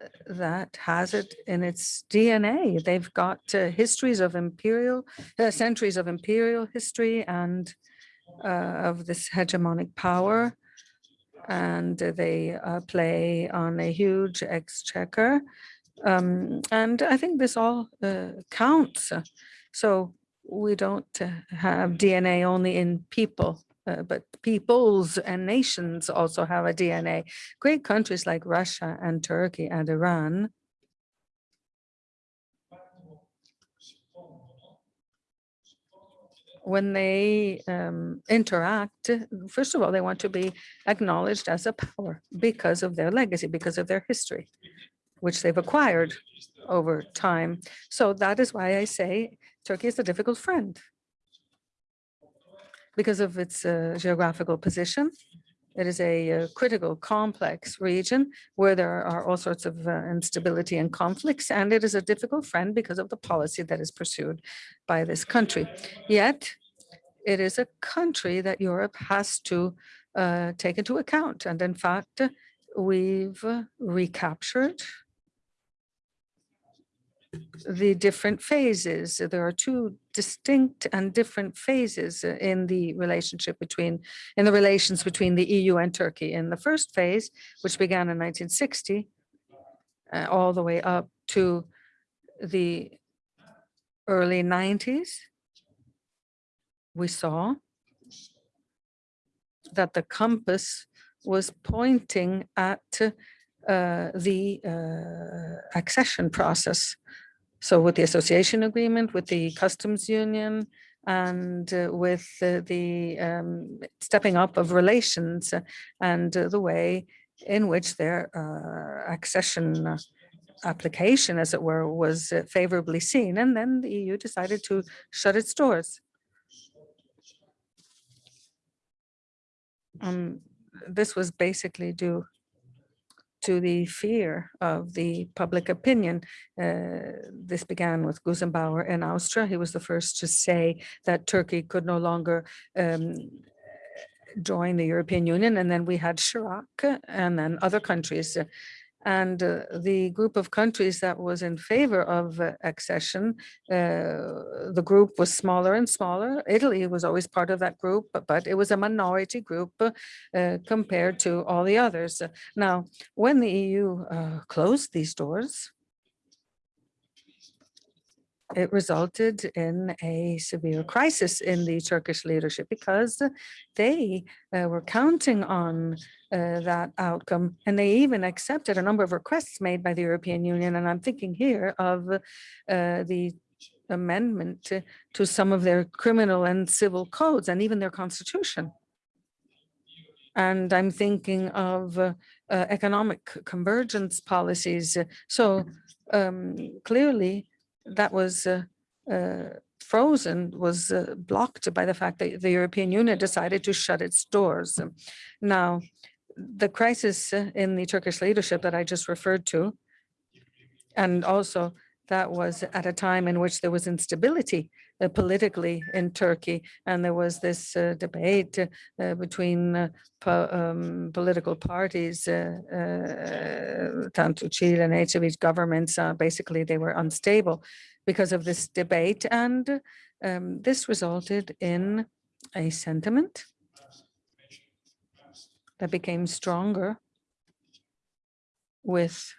G: uh, that has it in its DNA. They've got uh, histories of imperial, uh, centuries of imperial history and uh, of this hegemonic power. And they uh, play on a huge exchequer. Um, and I think this all counts. So we don't have DNA only in people uh, but peoples and nations also have a DNA. Great countries like Russia and Turkey and Iran when they um, interact, first of all, they want to be acknowledged as a power because of their legacy, because of their history, which they've acquired over time. So that is why I say Turkey is a difficult friend because of its uh, geographical position. It is a uh, critical, complex region where there are all sorts of uh, instability and conflicts, and it is a difficult friend because of the policy that is pursued by this country. Yet, it is a country that Europe has to uh, take into account. And in fact, we've recaptured the different phases. There are two distinct and different phases uh, in the relationship between, in the relations between the EU and Turkey. In the first phase, which began in 1960, uh, all the way up to the early 90s, we saw that the compass was pointing at uh, the uh, accession process. So with the association agreement, with the customs union, and uh, with uh, the um, stepping up of relations uh, and uh, the way in which their accession application, as it were, was favorably seen. And then the EU decided to shut its doors. Um, this was basically due to the fear of the public opinion. Uh, this began with Gusenbauer in Austria. He was the first to say that Turkey could no longer um, join the European Union. And then we had Chirac and then other countries. And uh, the group of countries that was in favor of uh, accession, uh, the group was smaller and smaller. Italy was always part of that group, but, but it was a minority group uh, compared to all the others. Now, when the EU uh, closed these doors, it resulted in a severe crisis in the Turkish leadership because they uh, were counting on uh, that outcome and they even accepted a number of requests made by the European Union. And I'm thinking here of uh, the amendment to, to some of their criminal and civil codes and even their constitution. And I'm thinking of uh, economic convergence policies. So um, clearly, that was uh, uh, frozen was uh, blocked by the fact that the European Union decided to shut its doors. Now, the crisis in the Turkish leadership that I just referred to, and also that was at a time in which there was instability politically in Turkey, and there was this uh, debate uh, between po um, political parties, Tansu Çiller and Ecevit governments. basically, they were unstable because of this debate, and um, this resulted in a sentiment that became stronger with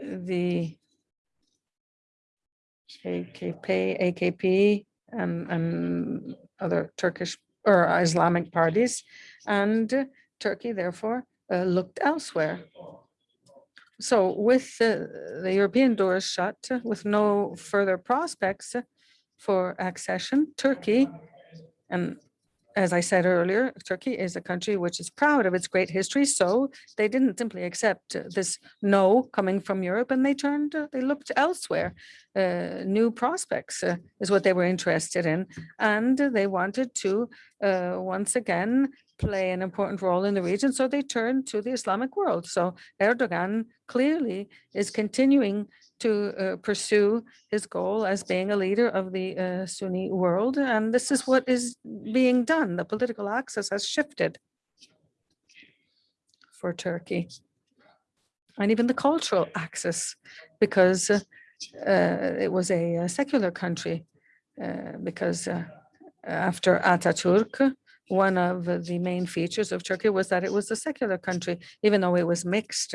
G: the AKP, AKP and, and other Turkish or Islamic parties. And Turkey, therefore, uh, looked elsewhere. So with uh, the European doors shut, with no further prospects for accession, Turkey, and as I said earlier, Turkey is a country which is proud of its great history. So they didn't simply accept this no coming from Europe and they turned, uh, they looked elsewhere. Uh, new prospects uh, is what they were interested in. And they wanted to uh, once again play an important role in the region. So they turn to the Islamic world. So Erdogan clearly is continuing to uh, pursue his goal as being a leader of the uh, Sunni world. And this is what is being done. The political axis has shifted for Turkey and even the cultural axis because uh, it was a, secular country uh, because uh, after Ataturk, one of the main features of Turkey was that it was a secular country, even though it was mixed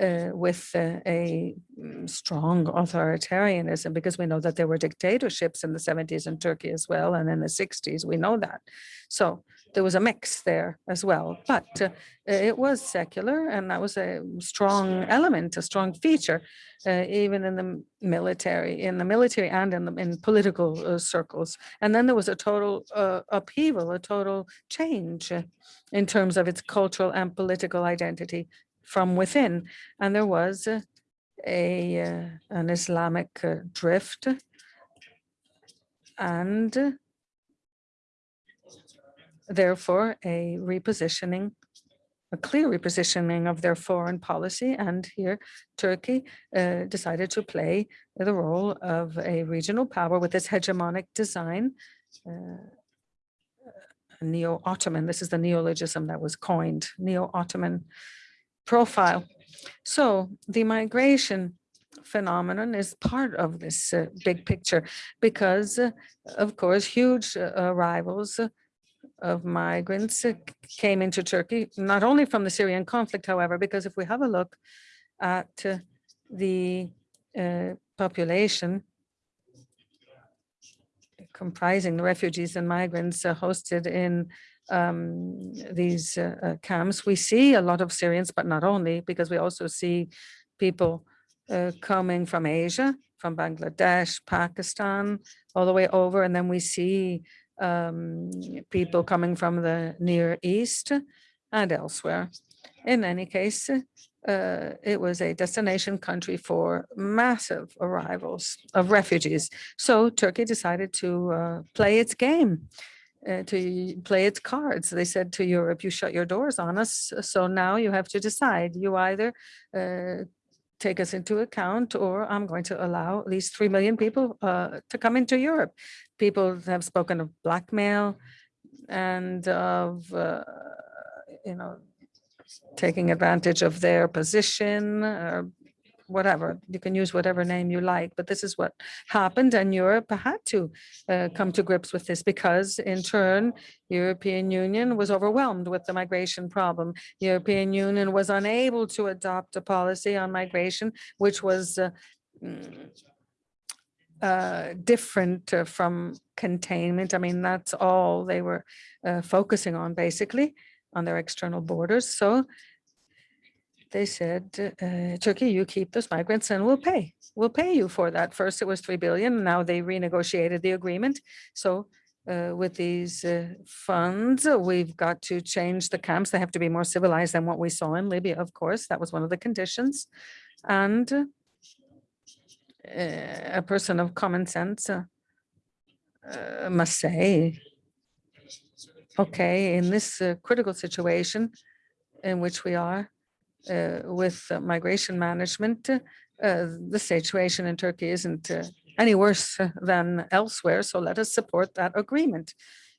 G: uh, with uh, a mm, strong authoritarianism because we know that there were dictatorships in the 70s in Turkey as well and in the 60s we know that. So there was a mix there as well but uh, it was secular and that was a strong element a strong feature uh, even in the military in the military and in the in political uh, circles and then there was a total uh, upheaval a total change in terms of its cultural and political identity from within. And there was a, a uh, an Islamic uh, drift and therefore a repositioning, a clear repositioning of their foreign policy. And here Turkey uh, decided to play the role of a regional power with its hegemonic design, uh, neo-Ottoman. This is the neologism that was coined, neo-Ottoman profile. So the migration phenomenon is part of this uh, big picture because, uh, of course, huge uh, arrivals of migrants came into Turkey, not only from the Syrian conflict, however, because if we have a look at the uh, population comprising the refugees and migrants uh, hosted in um, these uh, uh, camps, we see a lot of Syrians, but not only, because we also see people uh, coming from Asia, from Bangladesh, Pakistan, all the way over, and then we see um, people coming from the Near East and elsewhere. In any case, uh, it was a destination country for massive arrivals of refugees. So Turkey decided to uh, play its game, uh, to play its cards. They said to Europe, you shut your doors on us. So now you have to decide. You either uh, take us into account or I'm going to allow at least 3 million people uh, to come into Europe. People have spoken of blackmail and of, uh, you know, taking advantage of their position or whatever. You can use whatever name you like, but this is what happened and Europe had to uh, come to grips with this because in turn, European Union was overwhelmed with the migration problem. European Union was unable to adopt a policy on migration, which was uh, mm, uh, different uh, from containment. I mean, that's all they were uh, focusing on basically on their external borders. So they said, uh, Turkey, you keep those migrants and we'll pay. We'll pay you for that. First, it was 3 billion. Now they renegotiated the agreement. So uh, with these uh, funds, we've got to change the camps. They have to be more civilized than what we saw in Libya, of course. That was one of the conditions. And uh, a person of common sense uh, uh, must say, okay, in this critical situation in which we are with uh, migration management, uh, the situation in Turkey isn't uh, any worse uh, than elsewhere, so let us support that agreement.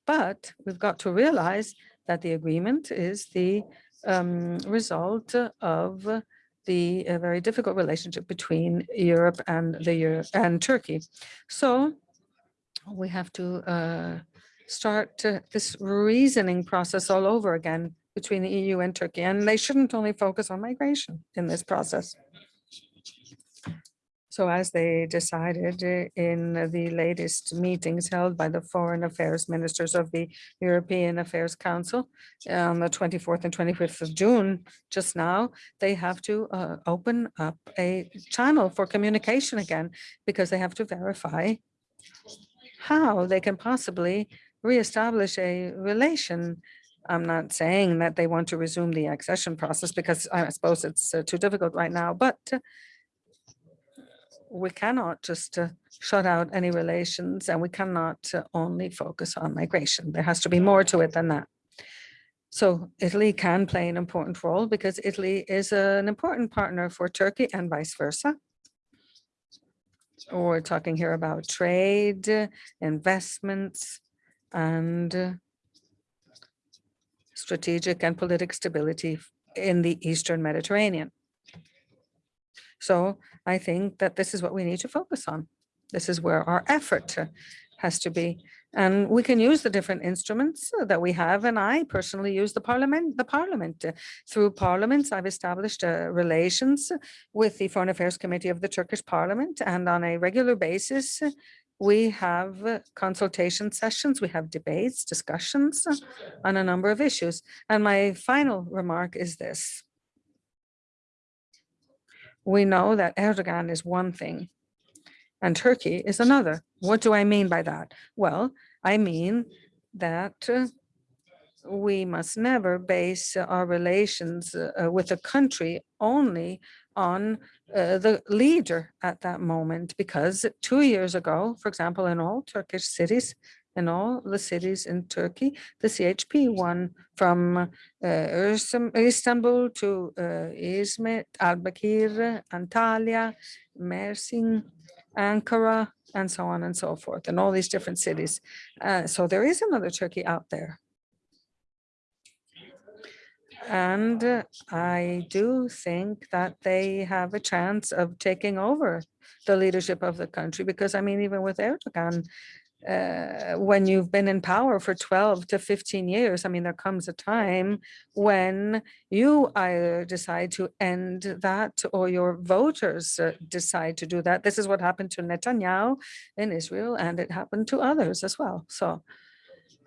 G: But we've got to realize that the agreement is the um, result of the uh, very difficult relationship between Europe and the Euro and Turkey. So we have to uh, start uh, this reasoning process all over again between the EU and Turkey, and they shouldn't only focus on migration in this process. So as they decided in the latest meetings held by the foreign affairs ministers of the European Affairs Council on the 24th and 25th of June, just now, they have to uh, open up a channel for communication again because they have to verify how they can possibly reestablish a relation. I'm not saying that they want to resume the accession process because I suppose it's uh, too difficult right now, but uh, we cannot just uh, shut out any relations and we cannot uh, only focus on migration. There has to be more to it than that. So Italy can play an important role because Italy is an important partner for Turkey and vice versa. We're talking here about trade, investments, and uh, strategic and political stability in the Eastern Mediterranean. So I think that this is what we need to focus on. This is where our effort has to be. And we can use the different instruments that we have. And I personally use the parliament, the parliament. Through parliaments, I've established uh, relations with the Foreign Affairs Committee of the Turkish Parliament. And on a regular basis, we have consultation sessions, we have debates, discussions on a number of issues. And my final remark is this. We know that Erdogan is one thing and Turkey is another. What do I mean by that? Well, I mean that we must never base our relations uh, with a country only on uh, the leader at that moment because two years ago, for example, in all Turkish cities in all the cities in Turkey. The CHP won from uh, Istanbul to uh, Izmir, Albakir, Antalya, Mersin, Ankara, and so on and so forth, and all these different cities. Uh, so there is another Turkey out there. And I do think that they have a chance of taking over the leadership of the country, because I mean, even with Erdogan, uh, when you've been in power for 12 to 15 years, I mean, there comes a time when you either decide to end that or your voters uh, decide to do that. This is what happened to Netanyahu in Israel, and it happened to others as well. So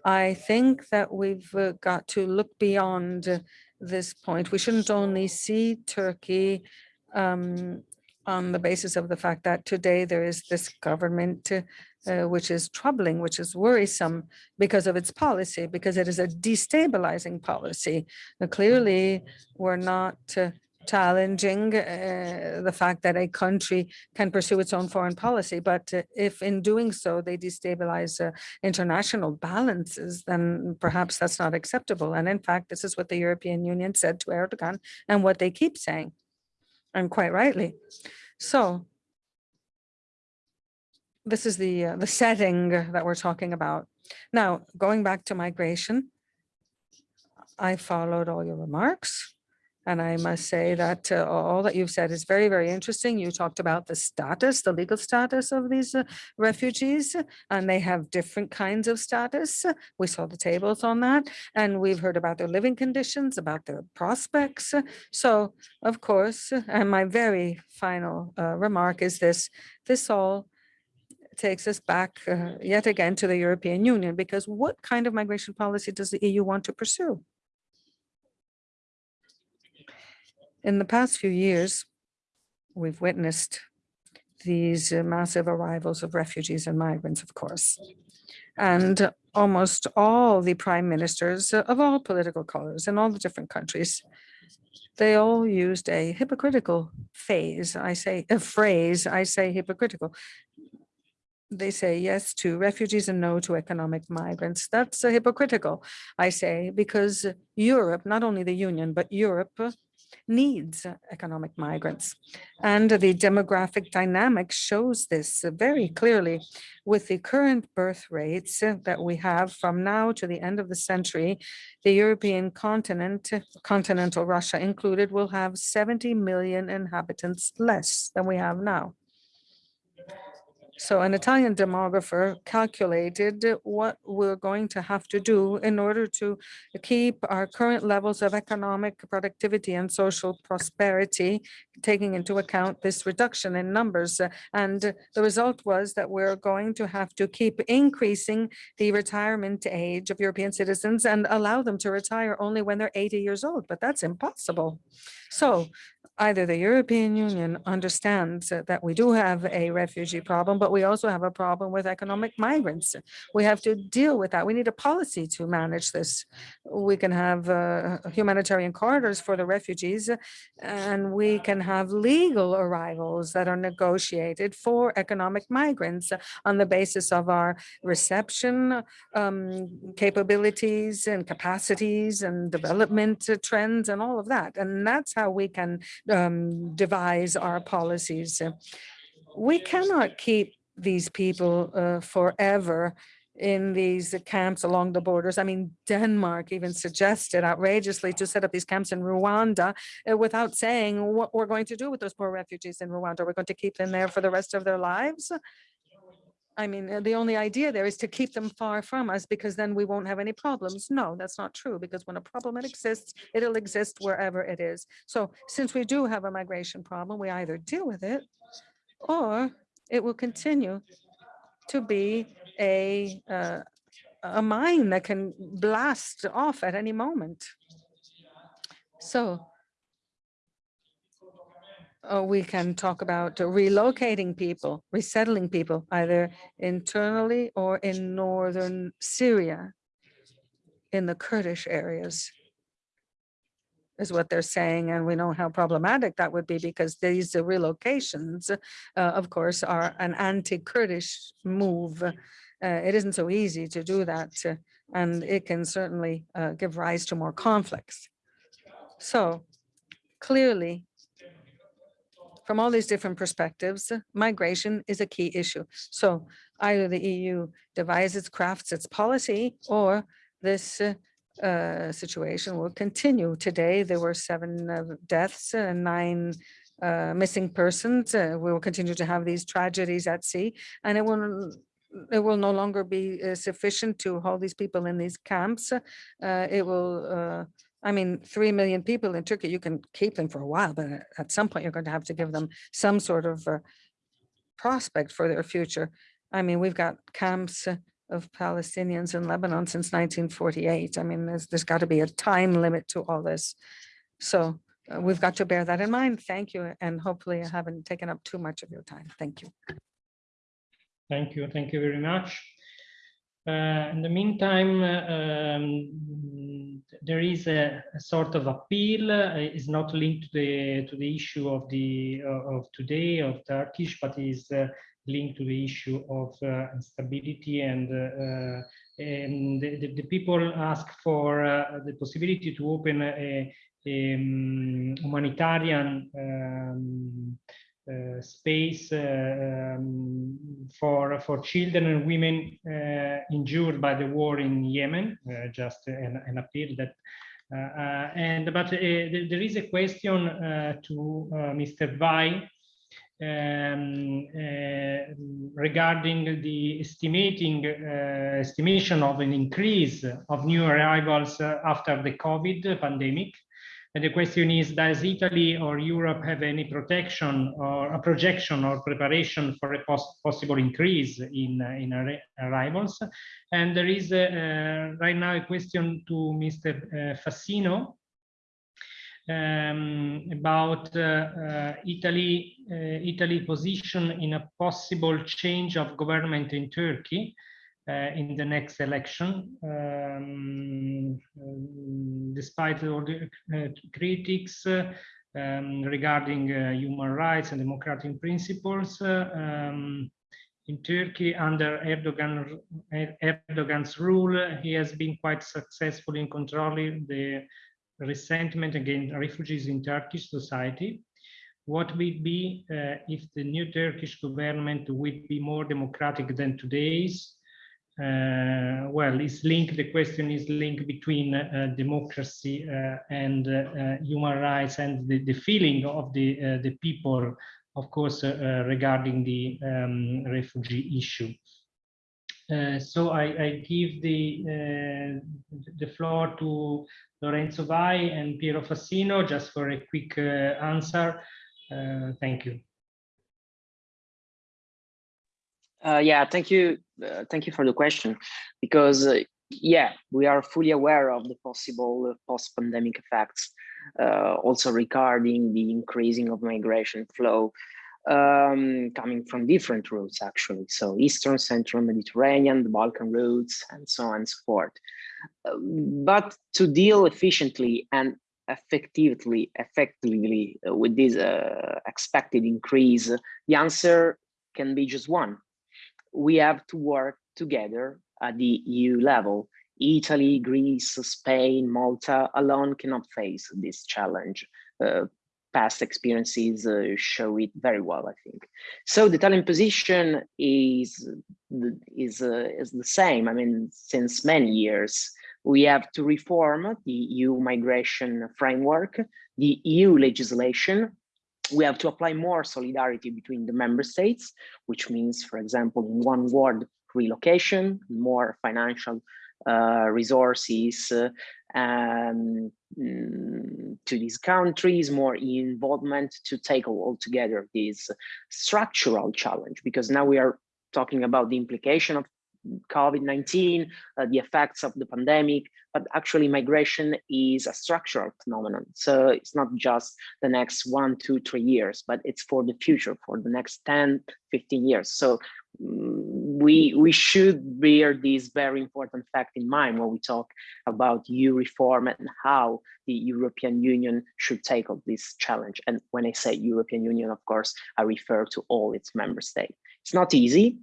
G: I think that we've uh, got to look beyond this point. We shouldn't only see Turkey um, on the basis of the fact that today there is this government uh, which is troubling, which is worrisome because of its policy, because it is a destabilizing policy. Now, clearly, we're not uh, challenging uh, the fact that a country can pursue its own foreign policy, but uh, if in doing so they destabilize uh, international balances, then perhaps that's not acceptable. And in fact, this is what the European Union said to Erdogan and what they keep saying, and quite rightly. So this is the uh, the setting that we're talking about. Now, going back to migration, I followed all your remarks. And I must say that uh, all that you've said is very, very interesting. You talked about the status, the legal status of these uh, refugees, and they have different kinds of status. We saw the tables on that, and we've heard about their living conditions, about their prospects. So, of course, and my very final uh, remark is this, this all takes us back uh, yet again to the European Union, because what kind of migration policy does the EU want to pursue? In the past few years, we've witnessed these uh, massive arrivals of refugees and migrants, of course. And almost all the prime ministers of all political colors in all the different countries, they all used a hypocritical phase. I say a phrase, I say hypocritical. They say yes to refugees and no to economic migrants. That's uh, hypocritical, I say, because Europe, not only the Union, but Europe needs economic migrants. And the demographic dynamic shows this very clearly with the current birth rates that we have from now to the end of the century. The European continent, continental Russia included, will have 70 million inhabitants less than we have now. So an Italian demographer calculated what we're going to have to do in order to keep our current levels of economic productivity and social prosperity, taking into account this reduction in numbers. And the result was that we're going to have to keep increasing the retirement age of European citizens and allow them to retire only when they're 80 years old, but that's impossible. So either the European Union understands that we do have a refugee problem, but we also have a problem with economic migrants. We have to deal with that. We need a policy to manage this. We can have uh, humanitarian corridors for the refugees, and we can have legal arrivals that are negotiated for economic migrants on the basis of our reception um, capabilities and capacities and development trends and all of that. And that's how we can um, devise our policies. We cannot keep these people uh, forever in these camps along the borders. I mean, Denmark even suggested outrageously to set up these camps in Rwanda uh, without saying what we're going to do with those poor refugees in Rwanda. We're going to keep them there for the rest of their lives. I mean, uh, the only idea there is to keep them far from us because then we won't have any problems. No, that's not true because when a problem exists, it'll exist wherever it is. So since we do have a migration problem, we either deal with it or it will continue to be a uh, a mine that can blast off at any moment. So uh, we can talk about relocating people, resettling people, either internally or in northern Syria, in the Kurdish areas. is what they're saying. And we know how problematic that would be because these relocations, uh, of course, are an anti-Kurdish move. Uh, it isn't so easy to do that. and it can certainly uh, give rise to more conflicts. So clearly, from all these different perspectives, migration is a key issue. So either the EU devises, crafts its policy, or this uh, uh, situation will continue. Today, there were seven uh, deaths and nine uh, missing persons. Uh, we will continue to have these tragedies at sea, and it will it will no longer be uh, sufficient to hold these people in these camps. It will I mean, 3 million people in Turkey, you can keep them for a while, but at- at some point you're going to have to give them some sort of uh, prospect for their future. I mean, we've got camps uh, of Palestinians in Lebanon since 1948. I mean, there's, there's got to be a time limit to all this. So uh, we've got to bear that in mind. Thank you. And hopefully I haven't taken up too much of your time. Thank you.
A: Thank you. Thank you very much. Uh, in the meantime, uh, um, there is a, a, sort of appeal. Uh, is not linked to the to the issue of the uh, of today of Turkish, but is uh, linked to the issue of uh, instability and and the, the, people ask for the possibility to open a, a um, humanitarian um, uh, space uh, um, for for children and women uh, injured by the war in Yemen. just an, an, appeal that. and but there is a question to Mr. Vai um, uh, regarding the estimating uh, estimation of an increase of new arrivals uh, after the COVID pandemic. And the question is, does Italy or Europe have any protection or a projection or preparation for a pos possible increase in, uh, in ar arrivals? And there is uh, right now a question to Mr. Uh, Fassino um, about uh, uh, Italy, uh, Italy position in a possible change of government in Turkey. Uh, in the next election, um, despite all the uh, critics uh, um, regarding human rights and democratic principles. Um, in Turkey, under Erdogan, Erdogan's rule, he has been quite successful in controlling the resentment against refugees in Turkish society. What would be uh, if the new Turkish government would be more democratic than today's? Uh, well, it's linked, the question is linked between uh, democracy uh, and uh, uh, human rights and the, the feeling of the, uh, the people, of course, regarding the um, refugee issue. so I, I, give the, the floor to Lorenzo Vai and Piero Fassino just for a quick answer. thank you.
F: Uh, yeah, thank you. Uh, thank you for the question, because uh, yeah, we are fully aware of the possible post-pandemic effects, uh, also regarding the increasing of migration flow um, coming from different routes, actually. So Eastern, Central Mediterranean, the Balkan routes, and so on and so forth. Uh, but to deal efficiently and effectively, effectively with this uh, expected increase, the answer can be just one, we have to work together at the EU level. Italy, Greece, Spain, Malta alone cannot face this challenge. Uh, past experiences uh, show it very well, I think. So the Italian position is, is, uh, is the same. I mean, since many years, we have to reform the EU migration framework, the EU legislation we have to apply more solidarity between the member states, which means, for example, in one word, relocation, more financial uh, resources uh, um, to these countries, more involvement to tackle altogether this structural challenge, because now we are talking about the implication of COVID-19, uh, the effects of the pandemic, but actually migration is a structural phenomenon. So it's not just the next one, two, three years, but it's for the future, for the next 10, 15 years. So mm, we we should bear this very important fact in mind when we talk about EU reform and how the European Union should tackle this challenge. And when I say European Union, of course, I refer to all its member states. It's not easy.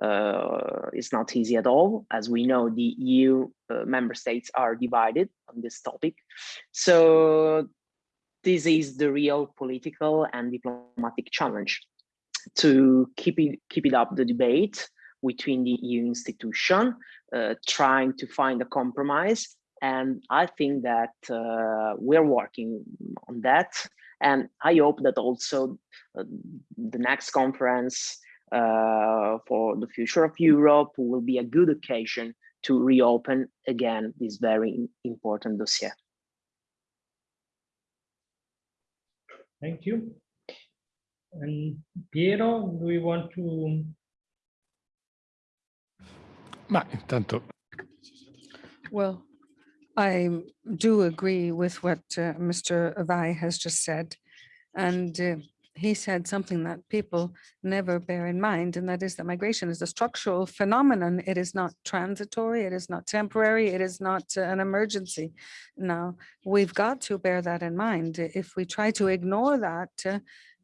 F: Uh, it's not easy at all. As we know, the EU uh, member states are divided on this topic. So this is the real political and diplomatic challenge to keep it keep it up the debate between the EU institution, uh, trying to find a compromise. And I think that uh, we're working on that. And I hope that also uh, the next conference for the future of Europe will be a good occasion to reopen again this very important dossier.
A: Thank you. And Piero, do we want to?
H: Ma intanto
G: Well, I do agree with what uh, Mr. Vai has just said. And uh, he said something that people never bear in mind, and that is that migration is a structural phenomenon. It is not transitory, it is not temporary, it is not uh, an emergency. Now, we've got to bear that in mind. If we try to ignore that,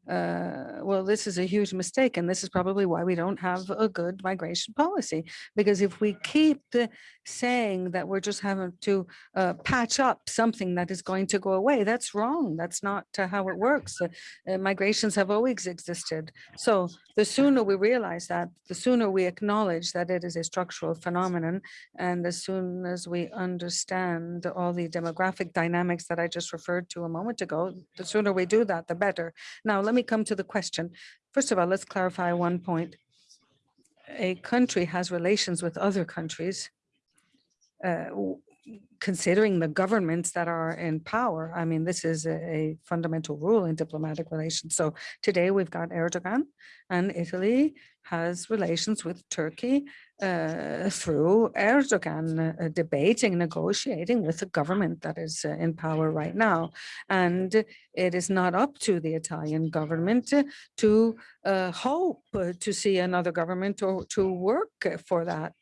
G: uh, well, this is a huge mistake, and this is probably why we don't have a good migration policy. Because if we keep saying that we're just having to uh, patch up something that is going to go away, that's wrong. That's not uh, how it works. Uh, uh, migrations have always existed. So the sooner we realize that, the sooner we acknowledge that it is a structural phenomenon, and as soon as we understand all the demographic dynamics that I just referred to a moment ago, the sooner we do that, the better. Now, let me come to the question. First of all, let's clarify one point. A country has relations with other countries uh, considering the governments that are in power. I mean, this is a, a fundamental rule in diplomatic relations. So today we've got Erdogan and Italy has relations with Turkey uh, through Erdogan, uh, debating, negotiating with the government that is uh, in power right now. And it is not up to the Italian government to uh, hope to see another government or to work for that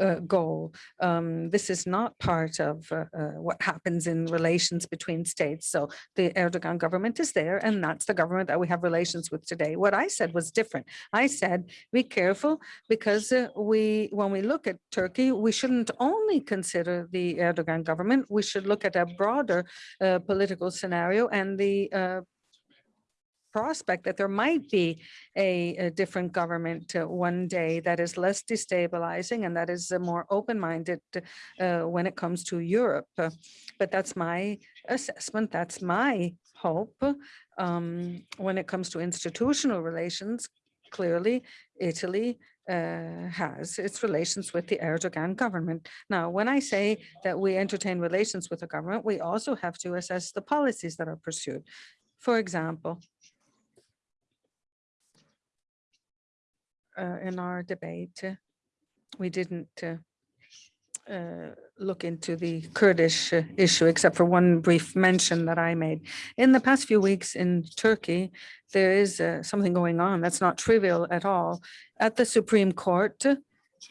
G: uh, goal. Um, this is not part of what happens in relations between states. So the Erdogan government is there and that's the government that we have relations with today. What I said was different. I said, be careful because uh, when we look at Turkey, we shouldn't only consider the Erdogan government. We should look at a broader uh, political scenario and the uh, prospect that there might be a, a different government uh, one day that is less destabilizing and that is uh, more open-minded uh, when it comes to Europe. But that's my assessment. That's my hope. Um, when it comes to institutional relations, clearly Italy uh, has its relations with the Erdogan government. Now, when I say that we entertain relations with the government, we also have to assess the policies that are pursued. For example, uh, in our debate, we didn't uh, uh, look into the Kurdish uh, issue, except for one brief mention that I made. In the past few weeks in Turkey, there is uh, something going on that's not trivial at all. At the Supreme Court,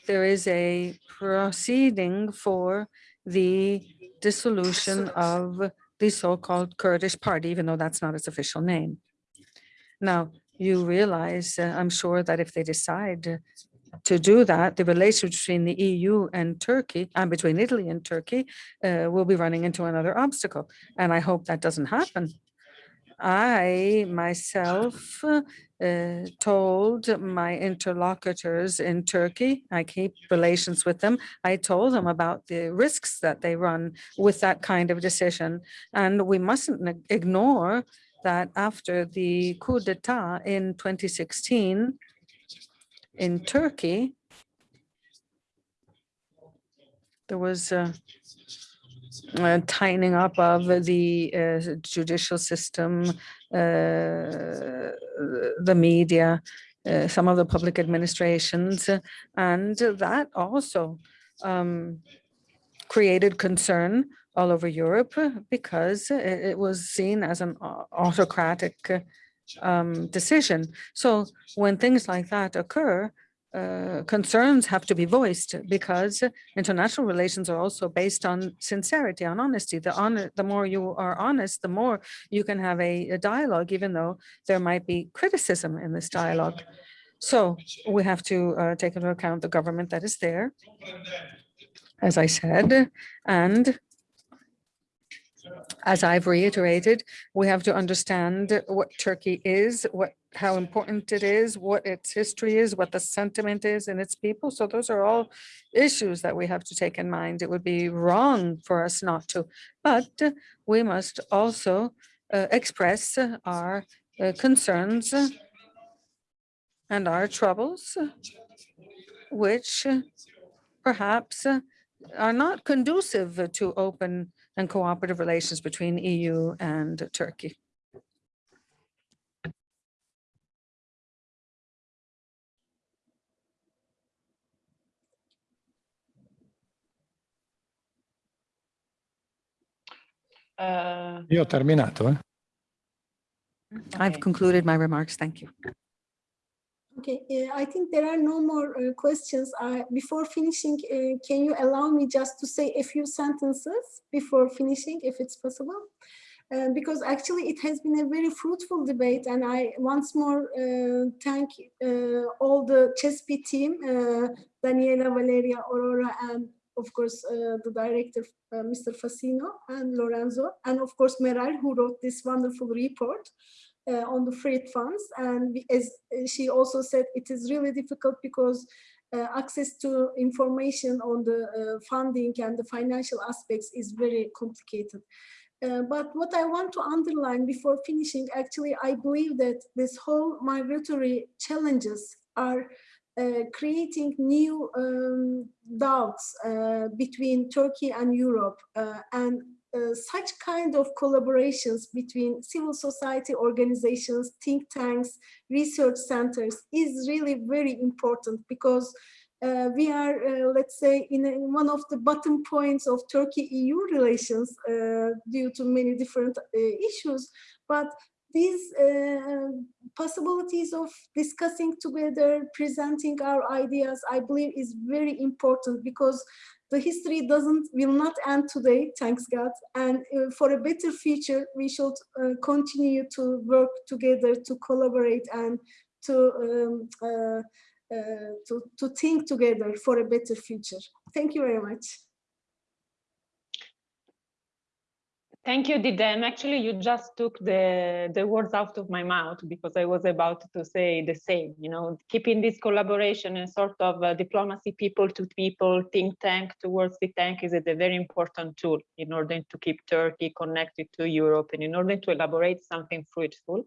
G: there is a proceeding for the dissolution of the so-called Kurdish party, even though that's not its official name. Now, you realize, uh, I'm sure that if they decide to do that, the relation between the EU and Turkey and between Italy and Turkey uh, will be running into another obstacle. And I hope that doesn't happen. I myself uh, told my interlocutors in Turkey, I keep relations with them, I told them about the risks that they run with that kind of decision. And we mustn't ignore that after the coup d'etat in 2016 in Turkey, there was a, a tightening up of the uh, judicial system, uh, the media, uh, some of the public administrations, uh, and that also um, created concern all over Europe uh, because it, it was seen as an autocratic uh, um, decision. So when things like that occur, uh, concerns have to be voiced because international relations are also based on sincerity, on honesty. The honor, the more you are honest, the more you can have a, a dialogue, even though there might be criticism in this dialogue. So we have to uh, take into account the government that is there, as I said, and as I've reiterated, we have to understand what Turkey is, what how important it is, what its history is, what the sentiment is in its people. So those are all issues that we have to take in mind. It would be wrong for us not to, but we must also uh, express our uh, concerns and our troubles, which perhaps are not conducive to open and cooperative relations between EU and Turkey.
B: Uh,
H: Io ho terminato, eh?
G: I've concluded my remarks. Thank you.
C: Okay, uh, I think there are no more uh, questions. Uh, Before finishing, can you allow me just to say a few sentences before finishing, if it's possible? Uh, Because actually it has been a very fruitful debate and I once more uh, thank uh, all the CeSPI team, Daniela, Valeria, Aurora, and of course the director, Mr. Fassino and Lorenzo, and of course Meral, who wrote this wonderful report uh, on the FRIT funds. And as uh, she also said, it is really difficult because uh, access to information on the uh, funding and the financial aspects is very complicated. Uh, but what I want to underline before finishing, actually, I believe that this whole migratory challenges are uh, creating new um, doubts uh, between Turkey and Europe. uh, and uh, such kind of collaborations between civil society organizations, think tanks, research centers is really very important because uh, we are, uh, let's say, in, a- in one of the bottom points of Turkey-EU relations uh, due to many different uh, issues. But these uh, possibilities of discussing together, presenting our ideas, I believe is very important because the history doesn't will not end today, thanks God. And uh, for a better future, we should uh, continue to work together, to collaborate, and to um, uh, uh, to to think together for a better future. Thank you very much.
B: Thank you, Didem. Actually, you just took the, the words out of my mouth because I was about to say the same, you know, keeping this collaboration and sort of uh, diplomacy people to people, think tank towards the tank is a very important tool in order to keep Turkey connected to Europe and in order to elaborate something fruitful.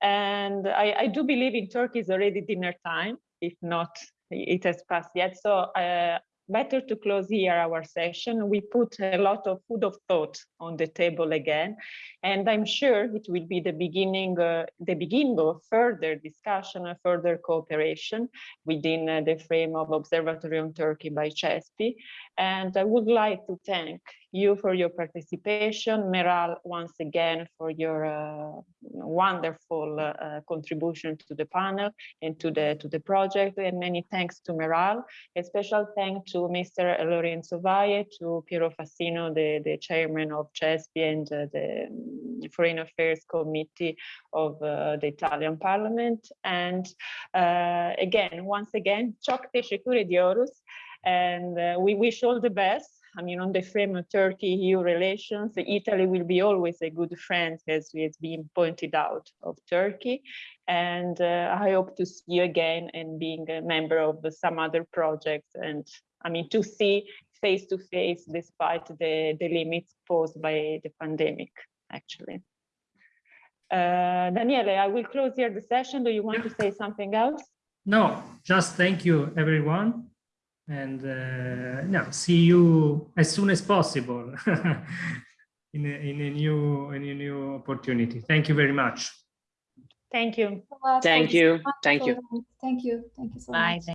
B: And I, I do believe in Turkey is already dinner time, if not, it has passed yet. So uh, better to close here our session. We put a lot of food of thought on the table again, and I'm sure it will be the beginning, uh, the beginning of further discussion and further cooperation within uh, the frame of Observatory on Turkey by CeSPI. And I would like to thank you for your participation, Meral, once again for your uh, wonderful uh, uh, contribution to the panel and to the to the project. And many thanks to Meral. A special thank to Mr. Lorenzo Vai, to Piero Fassino, the, the chairman of CeSPI and uh, the um, Foreign Affairs Committee of uh, the Italian Parliament. And uh, again, once again, çok teşekkür ediyoruz. And we wish all the best. I mean, on the frame of Turkey-EU relations, Italy will be always a good friend, as has been pointed out, of Turkey. And uh, I hope to see you again and being a member of some other projects. And I mean, to see face to face, despite the, the limits posed by the pandemic, actually. Uh, Daniele, I will close here the session. Do you want to say something else?
A: No, just thank you, everyone. And uh, no, see you as soon as possible in, a, in a new in a new opportunity. Thank you very much.
B: Thank you.
E: so much
F: Thank you. Thank you.
E: Thank you. Thank you so
D: Bye.
E: much.